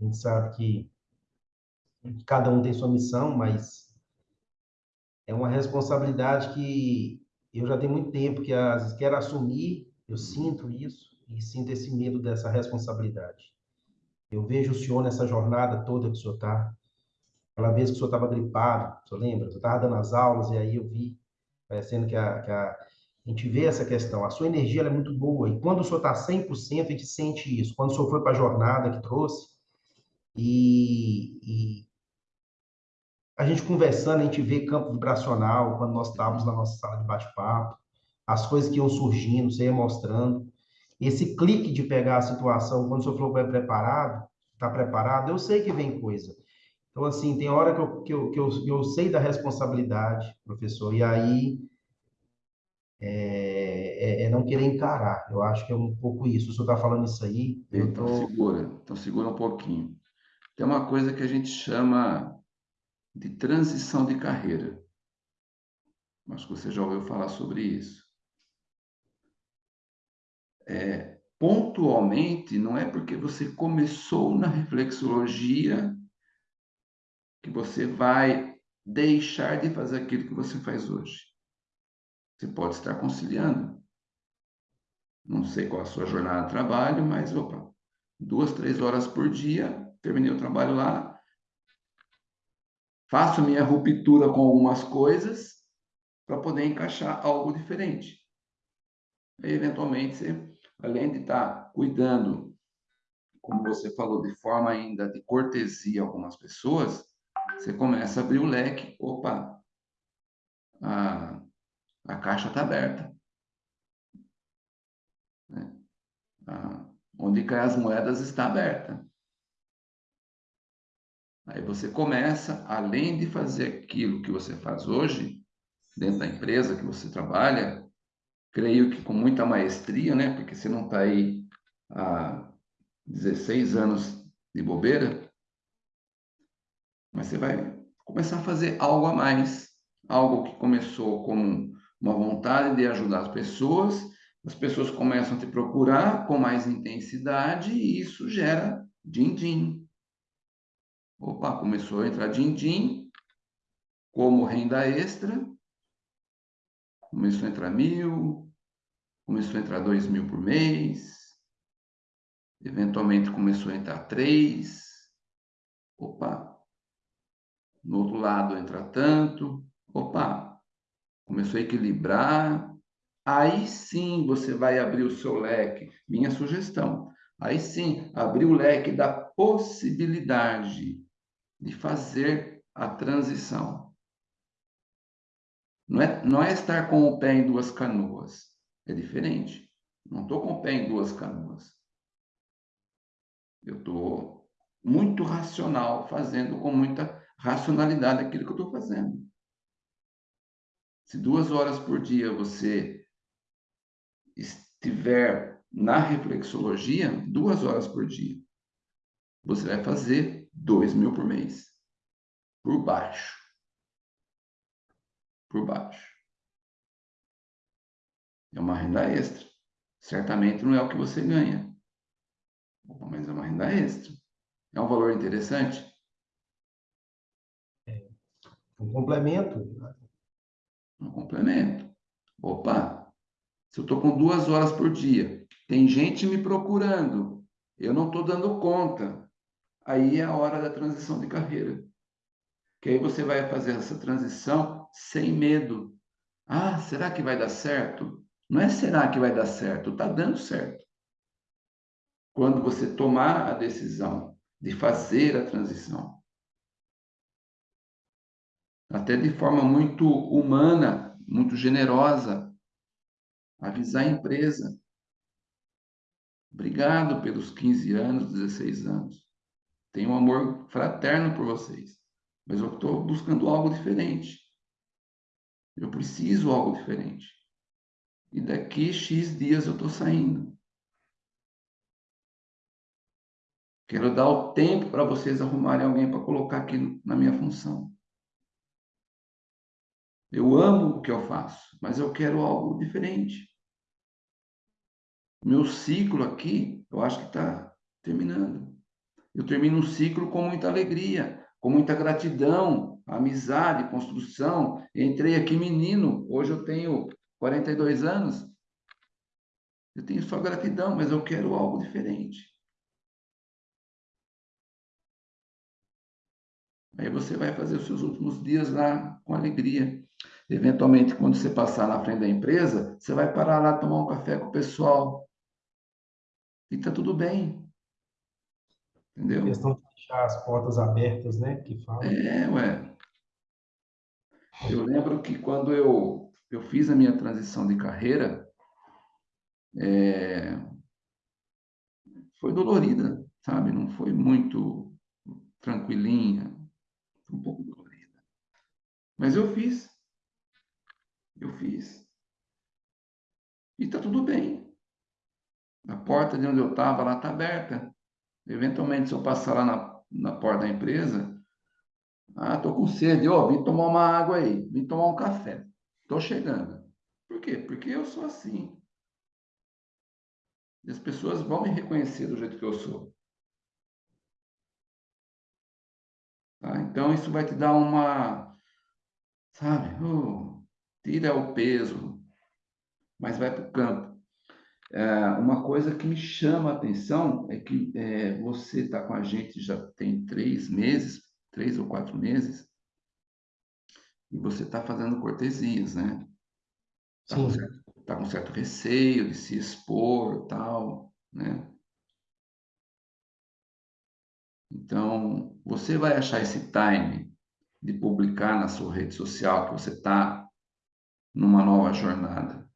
A gente sabe que cada um tem sua missão, mas é uma responsabilidade que eu já tenho muito tempo que às vezes quero assumir, eu sinto isso e sinto esse medo dessa responsabilidade. Eu vejo o senhor nessa jornada toda que o senhor está. Aquela vez que o senhor estava gripado, o senhor lembra? Eu estava dando as aulas e aí eu vi, parecendo que a, que a, a gente vê essa questão. A sua energia é muito boa e quando o senhor está 100%, a gente sente isso. Quando o senhor foi para a jornada que trouxe e, e a gente conversando, a gente vê campo vibracional, quando nós estávamos na nossa sala de bate-papo, as coisas que iam surgindo, você ia mostrando. Esse clique de pegar a situação, quando o senhor falou que é preparado, está preparado, eu sei que vem coisa. Então, assim, tem hora que eu, que eu, que eu, eu sei da responsabilidade, professor, e aí é, é, é, não querer encarar. Eu acho que é um pouco isso. O senhor está falando isso aí.
Então, tô... segura, então segura um pouquinho. Tem uma coisa que a gente chama de transição de carreira. Acho que você já ouviu falar sobre isso. É, pontualmente, não é porque você começou na reflexologia que você vai deixar de fazer aquilo que você faz hoje. Você pode estar conciliando. Não sei qual a sua jornada de trabalho, mas opa, duas, três horas por dia, terminei o trabalho lá, faço minha ruptura com algumas coisas para poder encaixar algo diferente. E, eventualmente, você, além de estar cuidando, como você falou, de forma ainda de cortesia algumas pessoas, você começa a abrir o leque. Opa, a, a caixa está aberta. Né? onde cai as moedas está aberta. Aí você começa, além de fazer aquilo que você faz hoje, dentro da empresa que você trabalha, creio que com muita maestria, né? Porque você não está aí há 16 anos de bobeira, mas você vai começar a fazer algo a mais, algo que começou com uma vontade de ajudar as pessoas, as pessoas começam a te procurar com mais intensidade e isso gera din-din. Opa, começou a entrar din-din como renda extra. Começou a entrar mil, começou a entrar dois mil por mês. Eventualmente começou a entrar três. Opa, no outro lado entra tanto. Opa, começou a equilibrar. Aí sim você vai abrir o seu leque. Minha sugestão. Aí sim, abrir o leque da possibilidade de fazer a transição. Não é, não é estar com o pé em duas canoas. É diferente. Não estou com o pé em duas canoas. Eu estou muito racional, fazendo com muita racionalidade aquilo que eu estou fazendo. Se duas horas por dia você estiver na reflexologia, duas horas por dia, você vai fazer 2 mil por mês. Por baixo. Por baixo. É uma renda extra. Certamente não é o que você ganha. Mas é uma renda extra. É um valor interessante?
É um complemento.
Um complemento. Opa, se eu estou com duas horas por dia, tem gente me procurando, eu não estou dando conta aí é a hora da transição de carreira. Que aí você vai fazer essa transição sem medo. Ah, será que vai dar certo? Não é será que vai dar certo, está dando certo. Quando você tomar a decisão de fazer a transição, até de forma muito humana, muito generosa, avisar a empresa. Obrigado pelos 15 anos, 16 anos. Tenho um amor fraterno por vocês, mas eu estou buscando algo diferente. Eu preciso algo diferente. E daqui X dias eu estou saindo. Quero dar o tempo para vocês arrumarem alguém para colocar aqui na minha função. Eu amo o que eu faço, mas eu quero algo diferente. Meu ciclo aqui, eu acho que está terminando. Eu termino um ciclo com muita alegria, com muita gratidão, amizade, construção. Entrei aqui menino, hoje eu tenho 42 anos. Eu tenho só gratidão, mas eu quero algo diferente. Aí você vai fazer os seus últimos dias lá com alegria. Eventualmente, quando você passar na frente da empresa, você vai parar lá tomar um café com o pessoal. E tá tudo bem. Entendeu? A
questão de deixar as portas abertas, né? Que fala.
É, ué. Eu lembro que quando eu, eu fiz a minha transição de carreira, é, foi dolorida, sabe? Não foi muito tranquilinha, um pouco dolorida. Mas eu fiz. Eu fiz. E tá tudo bem. A porta de onde eu estava lá está aberta. Eventualmente, se eu passar lá na, na porta da empresa, ah, tô com sede, ó, oh, vim tomar uma água aí, vim tomar um café. Tô chegando. Por quê? Porque eu sou assim. E as pessoas vão me reconhecer do jeito que eu sou. Tá? Então, isso vai te dar uma, sabe, uh, tira o peso, mas vai para o campo. É, uma coisa que me chama a atenção é que é, você está com a gente já tem três meses, três ou quatro meses, e você está fazendo cortesias, né? Está com, certo, tá com certo receio de se expor, tal, né? Então, você vai achar esse time de publicar na sua rede social que você está numa nova jornada.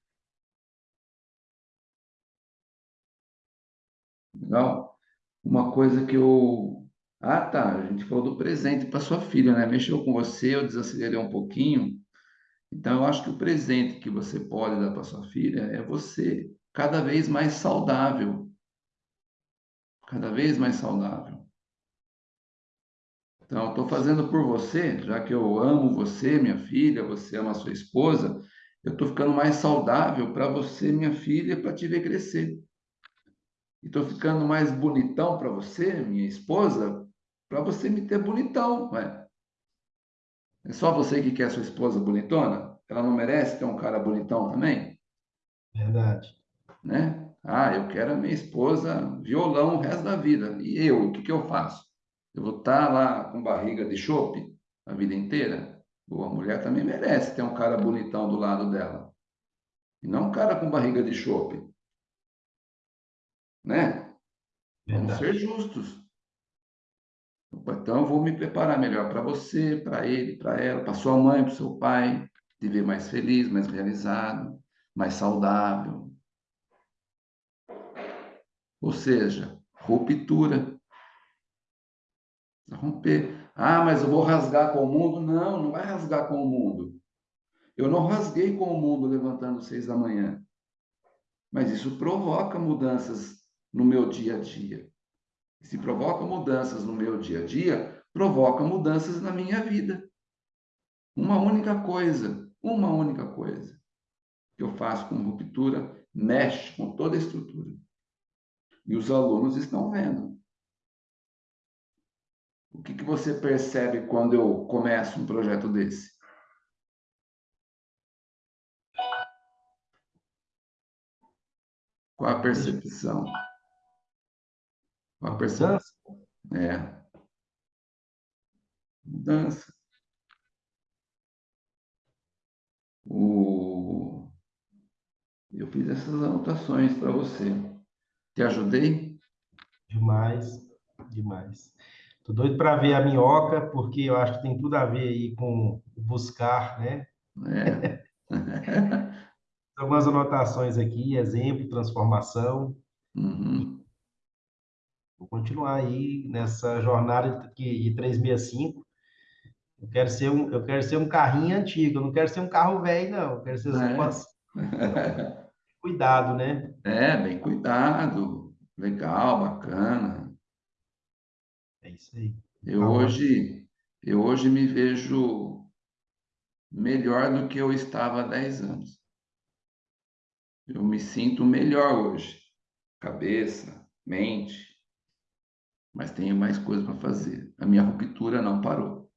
Legal? Uma coisa que eu. Ah, tá. A gente falou do presente para sua filha, né? Mexeu com você, eu desacelerei um pouquinho. Então, eu acho que o presente que você pode dar para sua filha é você cada vez mais saudável. Cada vez mais saudável. Então, estou fazendo por você, já que eu amo você, minha filha, você ama a sua esposa, eu estou ficando mais saudável para você, minha filha, para te ver crescer. E estou ficando mais bonitão para você, minha esposa, para você me ter bonitão. Ué. É só você que quer sua esposa bonitona? Ela não merece ter um cara bonitão também?
Verdade.
Né? Ah, eu quero a minha esposa violão o resto da vida. E eu, o que, que eu faço? Eu vou estar tá lá com barriga de chope a vida inteira? Ou a mulher também merece ter um cara bonitão do lado dela. E não um cara com barriga de chope. Né? Vamos ser justos. Então, eu vou me preparar melhor para você, para ele, para ela, para sua mãe, para seu pai, de ver mais feliz, mais realizado, mais saudável. Ou seja, ruptura romper. Ah, mas eu vou rasgar com o mundo? Não, não vai rasgar com o mundo. Eu não rasguei com o mundo levantando seis da manhã. Mas isso provoca mudanças no meu dia a dia. Se provoca mudanças no meu dia a dia, provoca mudanças na minha vida. Uma única coisa, uma única coisa que eu faço com ruptura mexe com toda a estrutura. E os alunos estão vendo. O que, que você percebe quando eu começo um projeto desse? Qual a percepção? Qual a percepção? É. Mudança. O... Eu fiz essas anotações para você. Te ajudei?
Demais, demais. Tô doido para ver a minhoca, porque eu acho que tem tudo a ver aí com buscar, né? É. [laughs] Algumas anotações aqui, exemplo, transformação. Uhum. Vou continuar aí nessa jornada de 365. Eu quero ser um, eu quero ser um carrinho antigo, eu não quero ser um carro velho, não. Eu quero ser é. Umas... [laughs] cuidado, né?
É, bem cuidado. Legal, bacana.
Isso aí.
Eu hoje, eu hoje me vejo melhor do que eu estava há 10 anos. Eu me sinto melhor hoje. Cabeça, mente, mas tenho mais coisas para fazer. A minha ruptura não parou.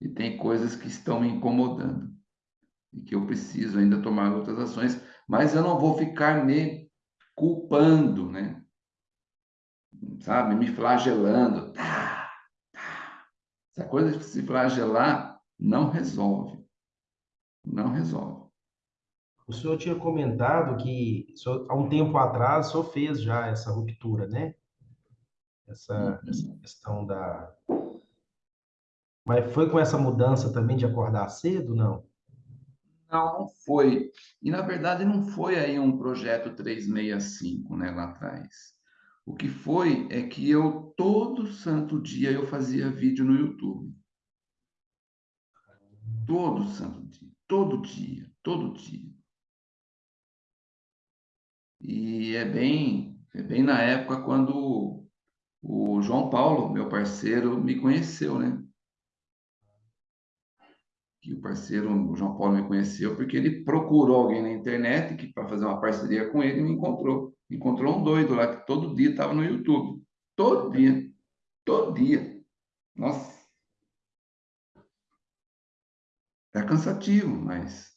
E tem coisas que estão me incomodando e que eu preciso ainda tomar outras ações, mas eu não vou ficar me culpando, né? Sabe, me flagelando. Tá, tá. Essa coisa de se flagelar não resolve. Não resolve.
O senhor tinha comentado que senhor, há um tempo atrás o senhor fez já essa ruptura, né? Essa, uhum. essa questão da. Mas foi com essa mudança também de acordar cedo, não?
Não, não foi. E, na verdade, não foi aí um projeto 365, né, lá atrás. O que foi é que eu, todo santo dia, eu fazia vídeo no YouTube. Todo santo dia. Todo dia. Todo dia. E é bem, é bem na época quando o João Paulo, meu parceiro, me conheceu, né? Que o parceiro, o João Paulo, me conheceu porque ele procurou alguém na internet que para fazer uma parceria com ele e me encontrou. Encontrou um doido lá que todo dia estava no YouTube. Todo dia. Todo dia. Nossa. É cansativo, mas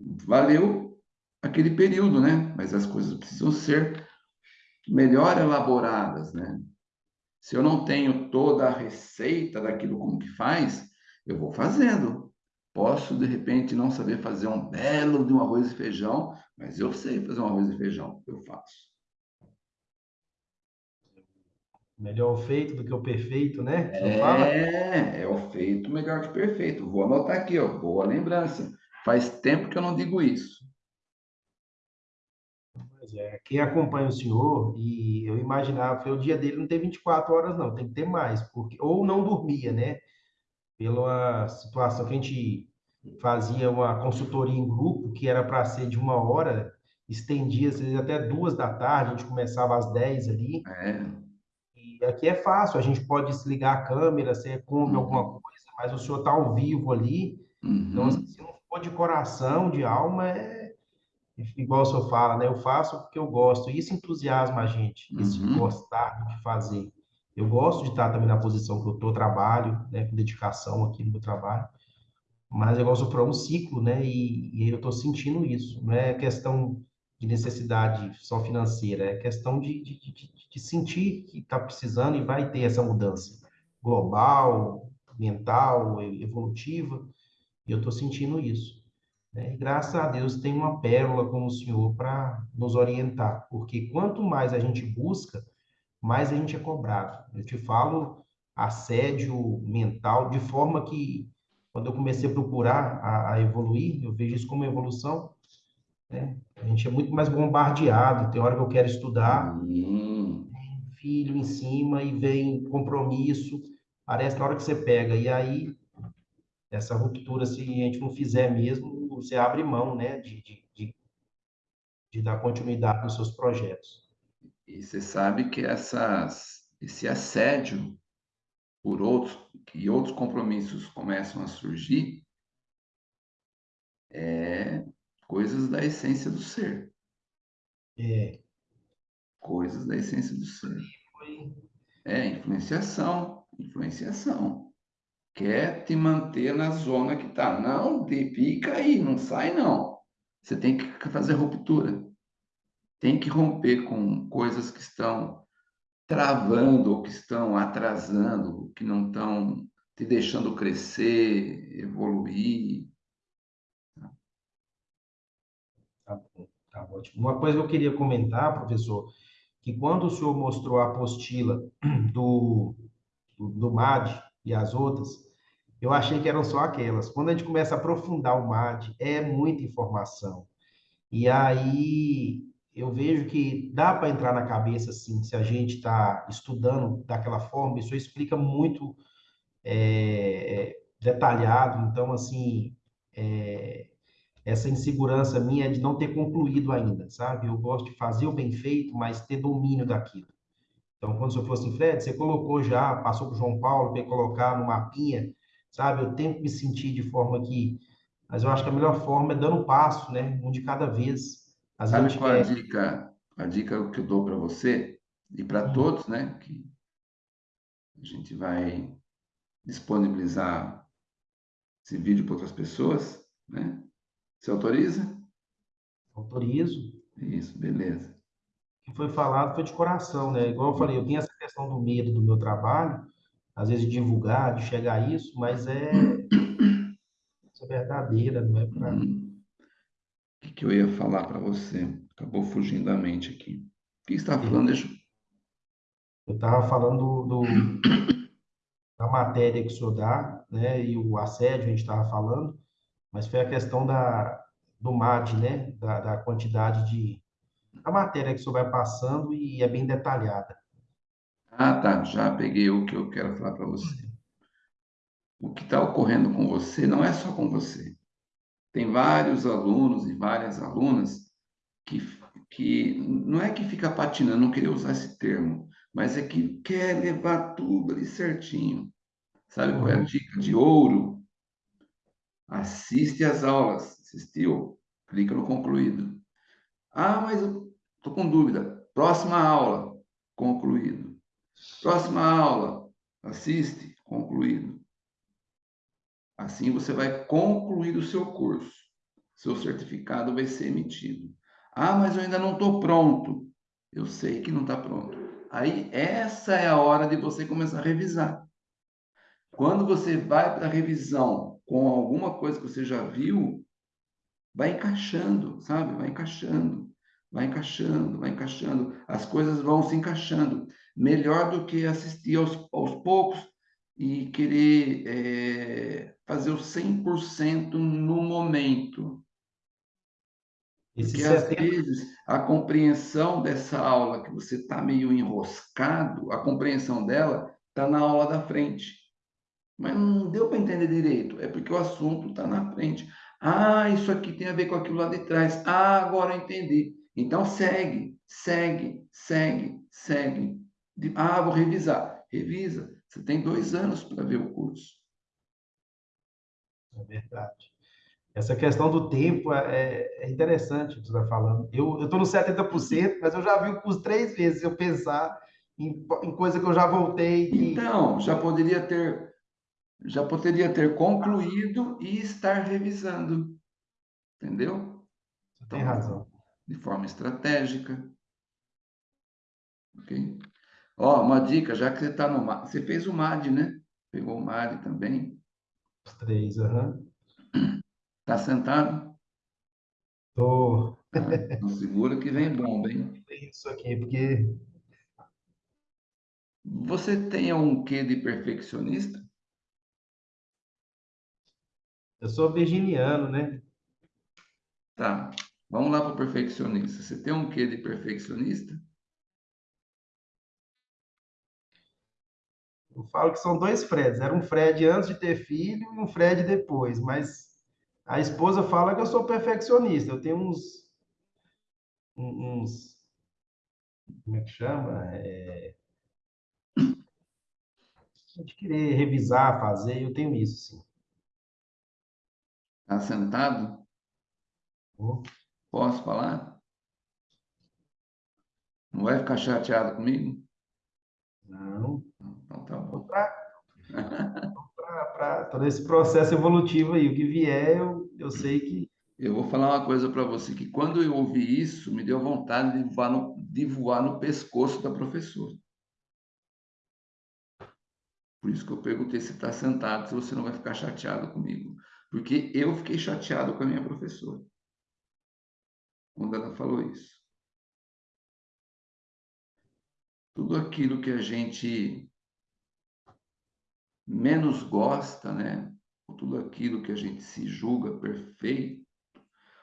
valeu aquele período, né? Mas as coisas precisam ser melhor elaboradas, né? Se eu não tenho toda a receita daquilo como que faz, eu vou fazendo. Posso, de repente, não saber fazer um belo de um arroz e feijão, mas eu sei fazer um arroz e feijão, eu faço.
Melhor o feito do que o perfeito, né?
É, é o feito melhor que o perfeito. Vou anotar aqui, ó, boa lembrança. Faz tempo que eu não digo isso.
é. Quem acompanha o senhor, e eu imaginava, que o dia dele não tem 24 horas, não, tem que ter mais, porque ou não dormia, né? Pela situação que a gente fazia uma consultoria em grupo, que era para ser de uma hora, estendia às vezes até duas da tarde, a gente começava às 10 ali. É. E aqui é fácil, a gente pode desligar a câmera, você come uhum. alguma coisa, mas o senhor está ao vivo ali. Uhum. Então, assim, se não for de coração, de alma, é igual o senhor fala, né? Eu faço porque eu gosto. E isso entusiasma a gente, esse uhum. gostar de fazer. Eu gosto de estar também na posição que eu estou, trabalho, né, com dedicação aqui no meu trabalho. Mas eu gosto para um ciclo, né? E, e eu estou sentindo isso. Não é questão de necessidade só financeira, é questão de, de, de, de sentir que está precisando e vai ter essa mudança global, mental, evolutiva. E eu estou sentindo isso. Né? E graças a Deus tem uma pérola como o Senhor para nos orientar, porque quanto mais a gente busca, mais a gente é cobrado. Eu te falo assédio mental, de forma que, quando eu comecei a procurar a, a evoluir, eu vejo isso como evolução, né? A gente é muito mais bombardeado. Tem hora que eu quero estudar, uhum. filho em cima e vem compromisso. Parece na hora que você pega. E aí, essa ruptura, se a gente não fizer mesmo, você abre mão né, de, de, de, de dar continuidade nos seus projetos.
E você sabe que essas, esse assédio por outros, que outros compromissos começam a surgir, é coisas da essência do ser. É. Coisas da essência do ser. É, influenciação, influenciação quer te manter na zona que está. Não, fica aí, não sai não. Você tem que fazer ruptura. Tem que romper com coisas que estão travando ou que estão atrasando, que não estão te deixando crescer, evoluir.
Tá bom, tá ótimo. Uma coisa que eu queria comentar, professor, que quando o senhor mostrou a apostila do, do, do MAD e as outras, eu achei que eram só aquelas. Quando a gente começa a aprofundar o MAD, é muita informação. E aí eu vejo que dá para entrar na cabeça, assim, se a gente está estudando daquela forma, isso explica muito é, detalhado. Então, assim, é, essa insegurança minha é de não ter concluído ainda, sabe? Eu gosto de fazer o bem feito, mas ter domínio daquilo. Então, quando senhor fosse assim, Fred, você colocou já, passou para o João Paulo para colocar no mapinha, sabe? Eu tento me sentir de forma que, mas eu acho que a melhor forma é dando um passo, né? Um de cada vez.
Sabe qual a dica? A dica que eu dou para você e para hum. todos, né? Que A gente vai disponibilizar esse vídeo para outras pessoas, né? Você autoriza?
Autorizo.
Isso, beleza.
O que foi falado foi de coração, né? Igual eu falei, eu tenho essa questão do medo do meu trabalho, às vezes de divulgar, de chegar a isso, mas é, [clears throat] é verdadeira, não é para.
Que, eu ia falar para você? Acabou fugindo da mente aqui. O que você está falando? Deixa...
Eu estava falando do, da matéria que o senhor dá, né? E o assédio a gente estava falando, mas foi a questão da, do MAD, né? Da, da quantidade de. A matéria que o senhor vai passando e é bem detalhada.
Ah, tá. Já peguei o que eu quero falar para você. O que está ocorrendo com você não é só com você. Tem vários alunos e várias alunas que, que não é que fica patinando, não queria usar esse termo, mas é que quer levar tudo ali certinho. Sabe qual é a
Uhum.
dica de ouro? Assiste às aulas. Assistiu? Clica no concluído. Ah, mas eu estou com dúvida. Próxima aula, concluído. Próxima aula, assiste, concluído. Assim você vai concluir o seu curso. Seu certificado vai ser emitido. Ah, mas eu ainda não estou pronto. Eu sei que não está pronto. Aí, essa é a hora de você começar a revisar. Quando você vai para a revisão com alguma coisa que você já viu, vai encaixando, sabe? Vai encaixando, vai encaixando, vai encaixando. As coisas vão se encaixando. Melhor do que assistir aos, aos poucos e querer é, fazer o 100% no momento.
Esse
Porque às
70,
vezes a compreensão dessa aula que você está meio enroscado, a compreensão dela está na aula da frente. Mas não deu para entender direito, é porque o assunto está na frente. Ah, isso aqui tem a ver com aquilo lá de trás. Ah, agora eu entendi. Então segue, segue, segue, segue. Ah, vou revisar. Revisa. Você tem dois anos para ver o curso.
É verdade. Essa questão do tempo é, é interessante o que você está falando. Eu estou no 70%, mas eu já vi o curso três vezes. Eu pensar em, em coisa que eu já voltei. Que...
Então, já poderia ter, já poderia ter concluído e estar revisando. Entendeu?
Você tem razão.
De forma estratégica. Ok? Ó, uma dica, já que você está no MAD, você fez o MAD, né? Pegou o MAD também.
Os três, aham.
Está sentado?
Tô...
Tá. Então segura que vem bomba, hein?
Isso aqui, porque
Você tem um quê de perfeccionista?
eu sou virginiano, né?
Tá. Vamos lá para o perfeccionista. Você tem um quê de perfeccionista?
Eu falo que são dois Freds. Era um Fred antes de ter filho e um Fred depois. Mas a esposa fala que eu sou perfeccionista. Eu tenho uns. uns como é que chama? É, de querer revisar, fazer. Eu tenho isso, sim.
Está sentado?
Vou-
Posso falar? Não vai ficar chateado comigo?
Não.
Então tá bom.
Para todo esse processo evolutivo aí. O que vier, eu, eu sei que.
Eu vou falar uma coisa para você, que quando eu ouvi isso, me deu vontade de voar no, de voar no pescoço da professora. Por isso que eu perguntei se está sentado, se você não vai ficar chateado comigo. Porque eu fiquei chateado com a minha professora. Quando ela falou isso. Tudo aquilo que a gente menos gosta, né? Tudo aquilo que a gente se julga perfeito,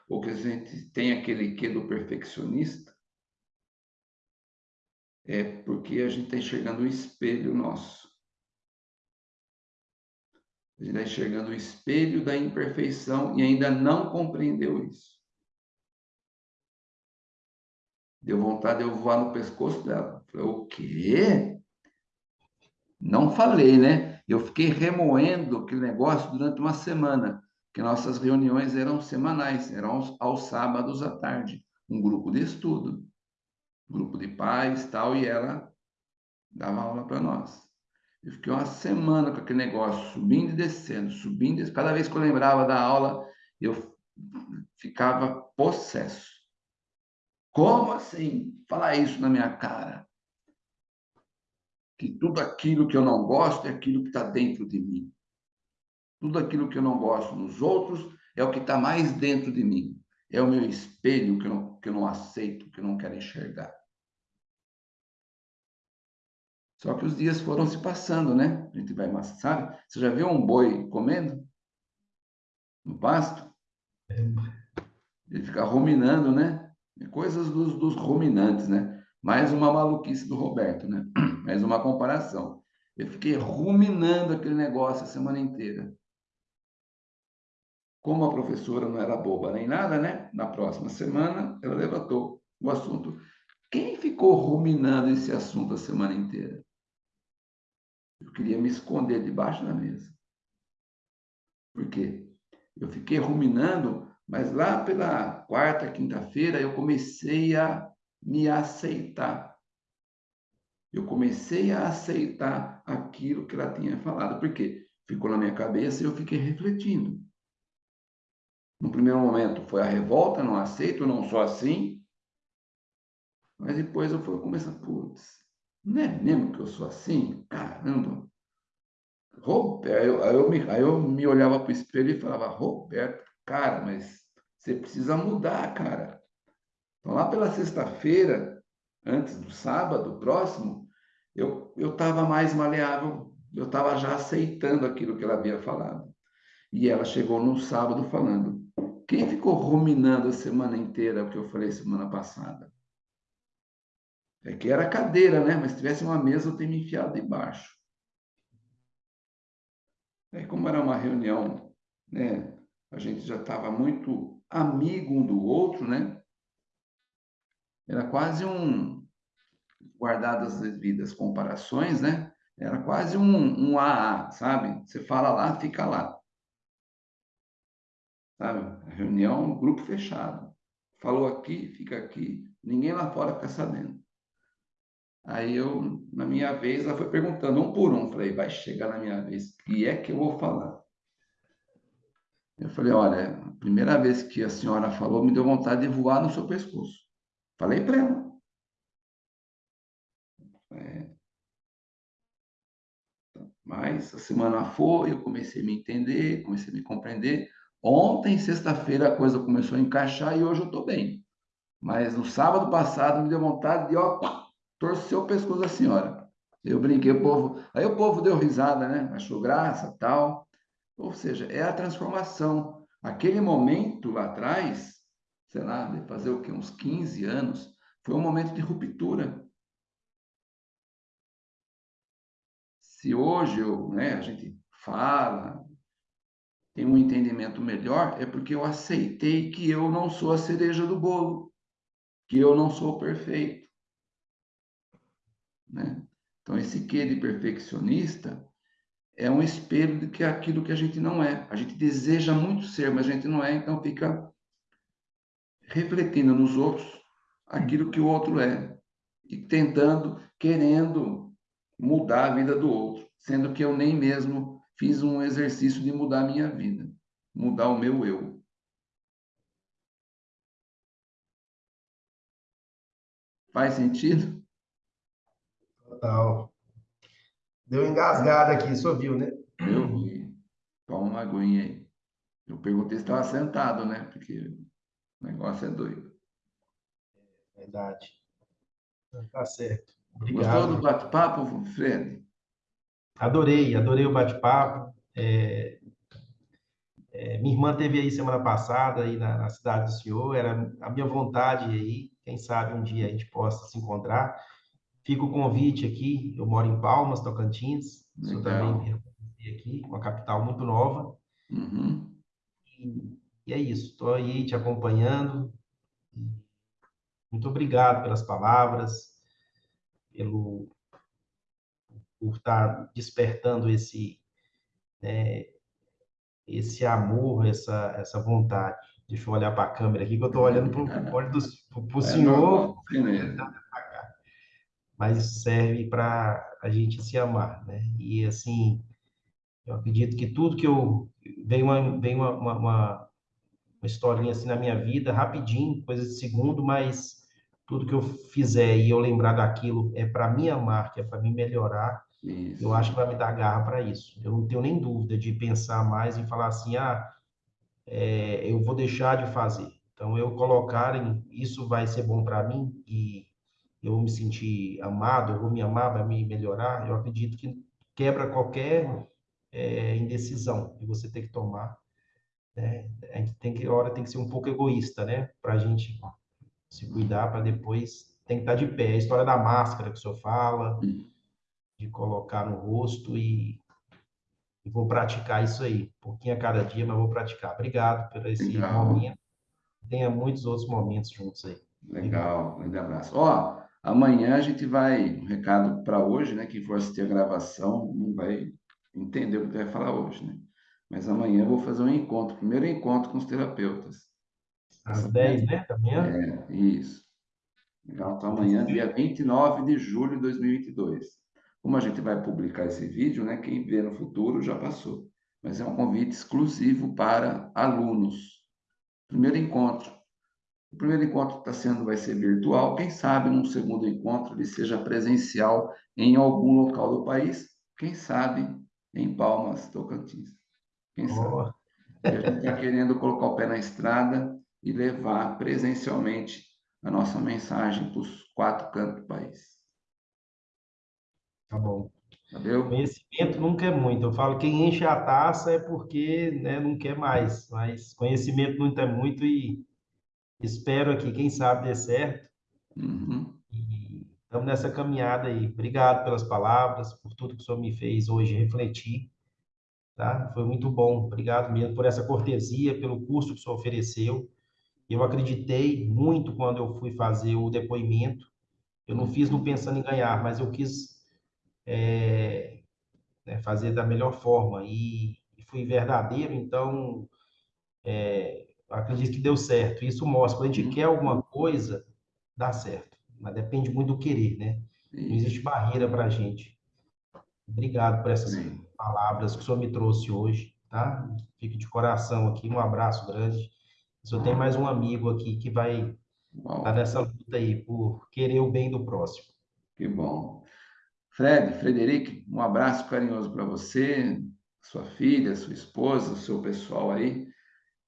ou que a gente tem aquele quê do perfeccionista, é porque a gente está enxergando o espelho nosso. A gente está enxergando o espelho da imperfeição e ainda não compreendeu isso. Deu vontade de eu voar no pescoço dela. Falei, o quê? Não falei, né? Eu fiquei remoendo aquele negócio durante uma semana, que nossas reuniões eram semanais, eram aos, aos sábados à tarde, um grupo de estudo, grupo de pais, tal, e ela dava aula para nós. Eu fiquei uma semana com aquele negócio, subindo e descendo, subindo e descendo. Cada vez que eu lembrava da aula, eu ficava possesso. Como assim? Falar isso na minha cara? Que tudo aquilo que eu não gosto é aquilo que está dentro de mim. Tudo aquilo que eu não gosto nos outros é o que está mais dentro de mim. É o meu espelho que eu, não, que eu não aceito, que eu não quero enxergar. Só que os dias foram se passando, né? A gente vai, sabe? Você já viu um boi comendo? No pasto? Ele fica ruminando, né? É coisas dos, dos ruminantes, né? Mais uma maluquice do Roberto, né? [clears throat] Mais uma comparação. Eu fiquei ruminando aquele negócio a semana inteira. Como a professora não era boba nem nada, né? Na próxima semana, ela levantou o assunto. Quem ficou ruminando esse assunto a semana inteira? Eu queria me esconder debaixo da mesa. Por quê? Eu fiquei ruminando, mas lá pela quarta, quinta-feira, eu comecei a me aceitar. Eu comecei a aceitar aquilo que ela tinha falado. Por quê? Ficou na minha cabeça e eu fiquei refletindo. No primeiro momento foi a revolta, não aceito, não sou assim. Mas depois eu fui começar, putz, não é mesmo que eu sou assim? Caramba! Aí eu, aí eu, me, aí eu me olhava para o espelho e falava, Roberto, cara, mas você precisa mudar, cara. Então, lá pela sexta-feira, antes do sábado próximo, eu estava mais maleável, eu estava já aceitando aquilo que ela havia falado. E ela chegou no sábado falando, quem ficou ruminando a semana inteira o que eu falei semana passada? É que era cadeira, né? Mas se tivesse uma mesa, eu teria me enfiado debaixo. Aí, como era uma reunião, né? A gente já estava muito amigo um do outro, né? Era quase um, guardadas as devidas comparações, né? Era quase um, um AA, sabe? Você fala lá, fica lá sabe? Reunião, grupo fechado. Falou aqui, fica aqui. Ninguém lá fora fica sabendo. Aí eu, na minha vez, ela foi perguntando um por um. Falei, vai chegar na minha vez. E é que eu vou falar. Eu falei, olha, a primeira vez que a senhora falou, me deu vontade de voar no seu pescoço. Falei para ela. É. Mas a semana foi, eu comecei a me entender, comecei a me compreender. Ontem, sexta-feira, a coisa começou a encaixar e hoje eu estou bem. Mas no sábado passado me deu vontade de, ó, torcer o pescoço da senhora. Eu brinquei, o povo. Aí o povo deu risada, né? Achou graça tal. Ou seja, é a transformação. Aquele momento lá atrás, sei lá, de fazer o quê? Uns 15 anos, foi um momento de ruptura. Se hoje eu, né, a gente fala, tem um entendimento melhor, é porque eu aceitei que eu não sou a cereja do bolo, que eu não sou perfeito. Né? Então, esse quê de perfeccionista é um espelho de que é aquilo que a gente não é. A gente deseja muito ser, mas a gente não é, então fica refletindo nos outros aquilo que o outro é e tentando, querendo mudar a vida do outro, sendo que eu nem mesmo fiz um exercício de mudar a minha vida, mudar o meu eu. Faz sentido?
Total. Deu engasgada aqui, só viu, né?
Eu vi. Toma uma aguinha aí. Eu perguntei se estava sentado, né? Porque o negócio é doido.
Verdade. Tá certo.
Obrigado. Gostou do bate-papo, Fred?
Adorei, adorei o bate-papo. É, é, minha irmã teve aí semana passada aí na, na, cidade do senhor, era a minha vontade aí, quem sabe um dia a gente possa se encontrar. Fica o convite aqui, eu moro em Palmas, Tocantins, o senhor também aqui, uma capital muito nova.
Uhum.
E, e, é isso, estou aí te acompanhando. Muito obrigado pelas palavras, pelo por estar despertando esse né, esse amor, essa essa vontade. Deixa eu olhar para a câmera aqui, que eu estou olhando para o é senhor. mas serve para a gente se amar, né? E assim, eu acredito que tudo que eu vem uma vem uma, uma, uma uma historinha assim na minha vida, rapidinho, coisa de segundo, mas tudo que eu fizer e eu lembrar daquilo é para amar, que é para me melhorar,
Isso.
eu acho que vai me dar garra para isso. Eu não tenho nem dúvida de pensar mais e falar assim, ah, é, eu vou deixar de fazer. Então, eu colocar em, isso vai ser bom para mim e eu vou me sentir amado, eu vou me amar, vai me melhorar, eu acredito que quebra qualquer é, indecisão que você tem que tomar né? A gente tem que, a hora tem que ser um pouco egoísta, né? Para a gente se cuidar, para depois tem que estar de pé. A história da máscara que o senhor fala, de colocar no rosto e, e vou praticar isso aí, um pouquinho a cada dia, mas vou praticar. Obrigado por esse
Legal.
momento. Tenha muitos outros momentos juntos aí.
Legal, grande abraço. Ó, amanhã a gente vai, um recado para hoje, né? Quem for assistir a gravação não vai entender o que vai falar hoje, né? Mas amanhã eu vou fazer um encontro, primeiro encontro com os terapeutas.
Às 10, né? Da manhã?
É, isso. Legal, então amanhã, dia 29 de julho de 2022. Como a gente vai publicar esse vídeo, né? Quem vê no futuro já passou. Mas é um convite exclusivo para alunos. Primeiro encontro. O primeiro encontro está sendo, vai ser virtual. Quem sabe num segundo encontro ele seja presencial em algum local do país. Quem sabe em Palmas, Tocantins. Quem sabe? E a gente está querendo colocar o pé na estrada e levar presencialmente a nossa mensagem para os quatro cantos do país.
Tá bom.
Valeu?
Conhecimento nunca é muito. Eu falo quem enche a taça é porque né, não quer mais, mas conhecimento nunca é muito e espero aqui, quem sabe dê certo.
Uhum.
E estamos nessa caminhada aí. Obrigado pelas palavras, por tudo que o senhor me fez hoje refletir tá? Foi muito bom. Obrigado mesmo por essa cortesia, pelo curso que o senhor ofereceu. Eu acreditei muito quando eu fui fazer o depoimento. Eu não fiz não pensando em ganhar, mas eu quis é, né, fazer da melhor forma e, e fui verdadeiro. Então, é, acredito que deu certo. Isso mostra quando a gente quer alguma coisa, dá certo. Mas depende muito do querer, né? Não existe barreira para a gente. Obrigado por essas
Sim.
Palavras que o senhor me trouxe hoje, tá? Fique de coração aqui, um abraço grande. O senhor tem mais um amigo aqui que vai estar nessa luta aí por querer o bem do próximo.
que bom. Fred, Frederico, um abraço carinhoso para você, sua filha, sua esposa, o seu pessoal aí.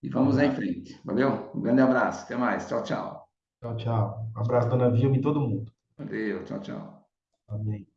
E vamos em frente. Valeu? Um grande abraço. Até mais. Tchau, tchau.
Tchau, tchau. Um abraço, dona Vilma e todo mundo.
Valeu. Tchau, tchau.
Amém.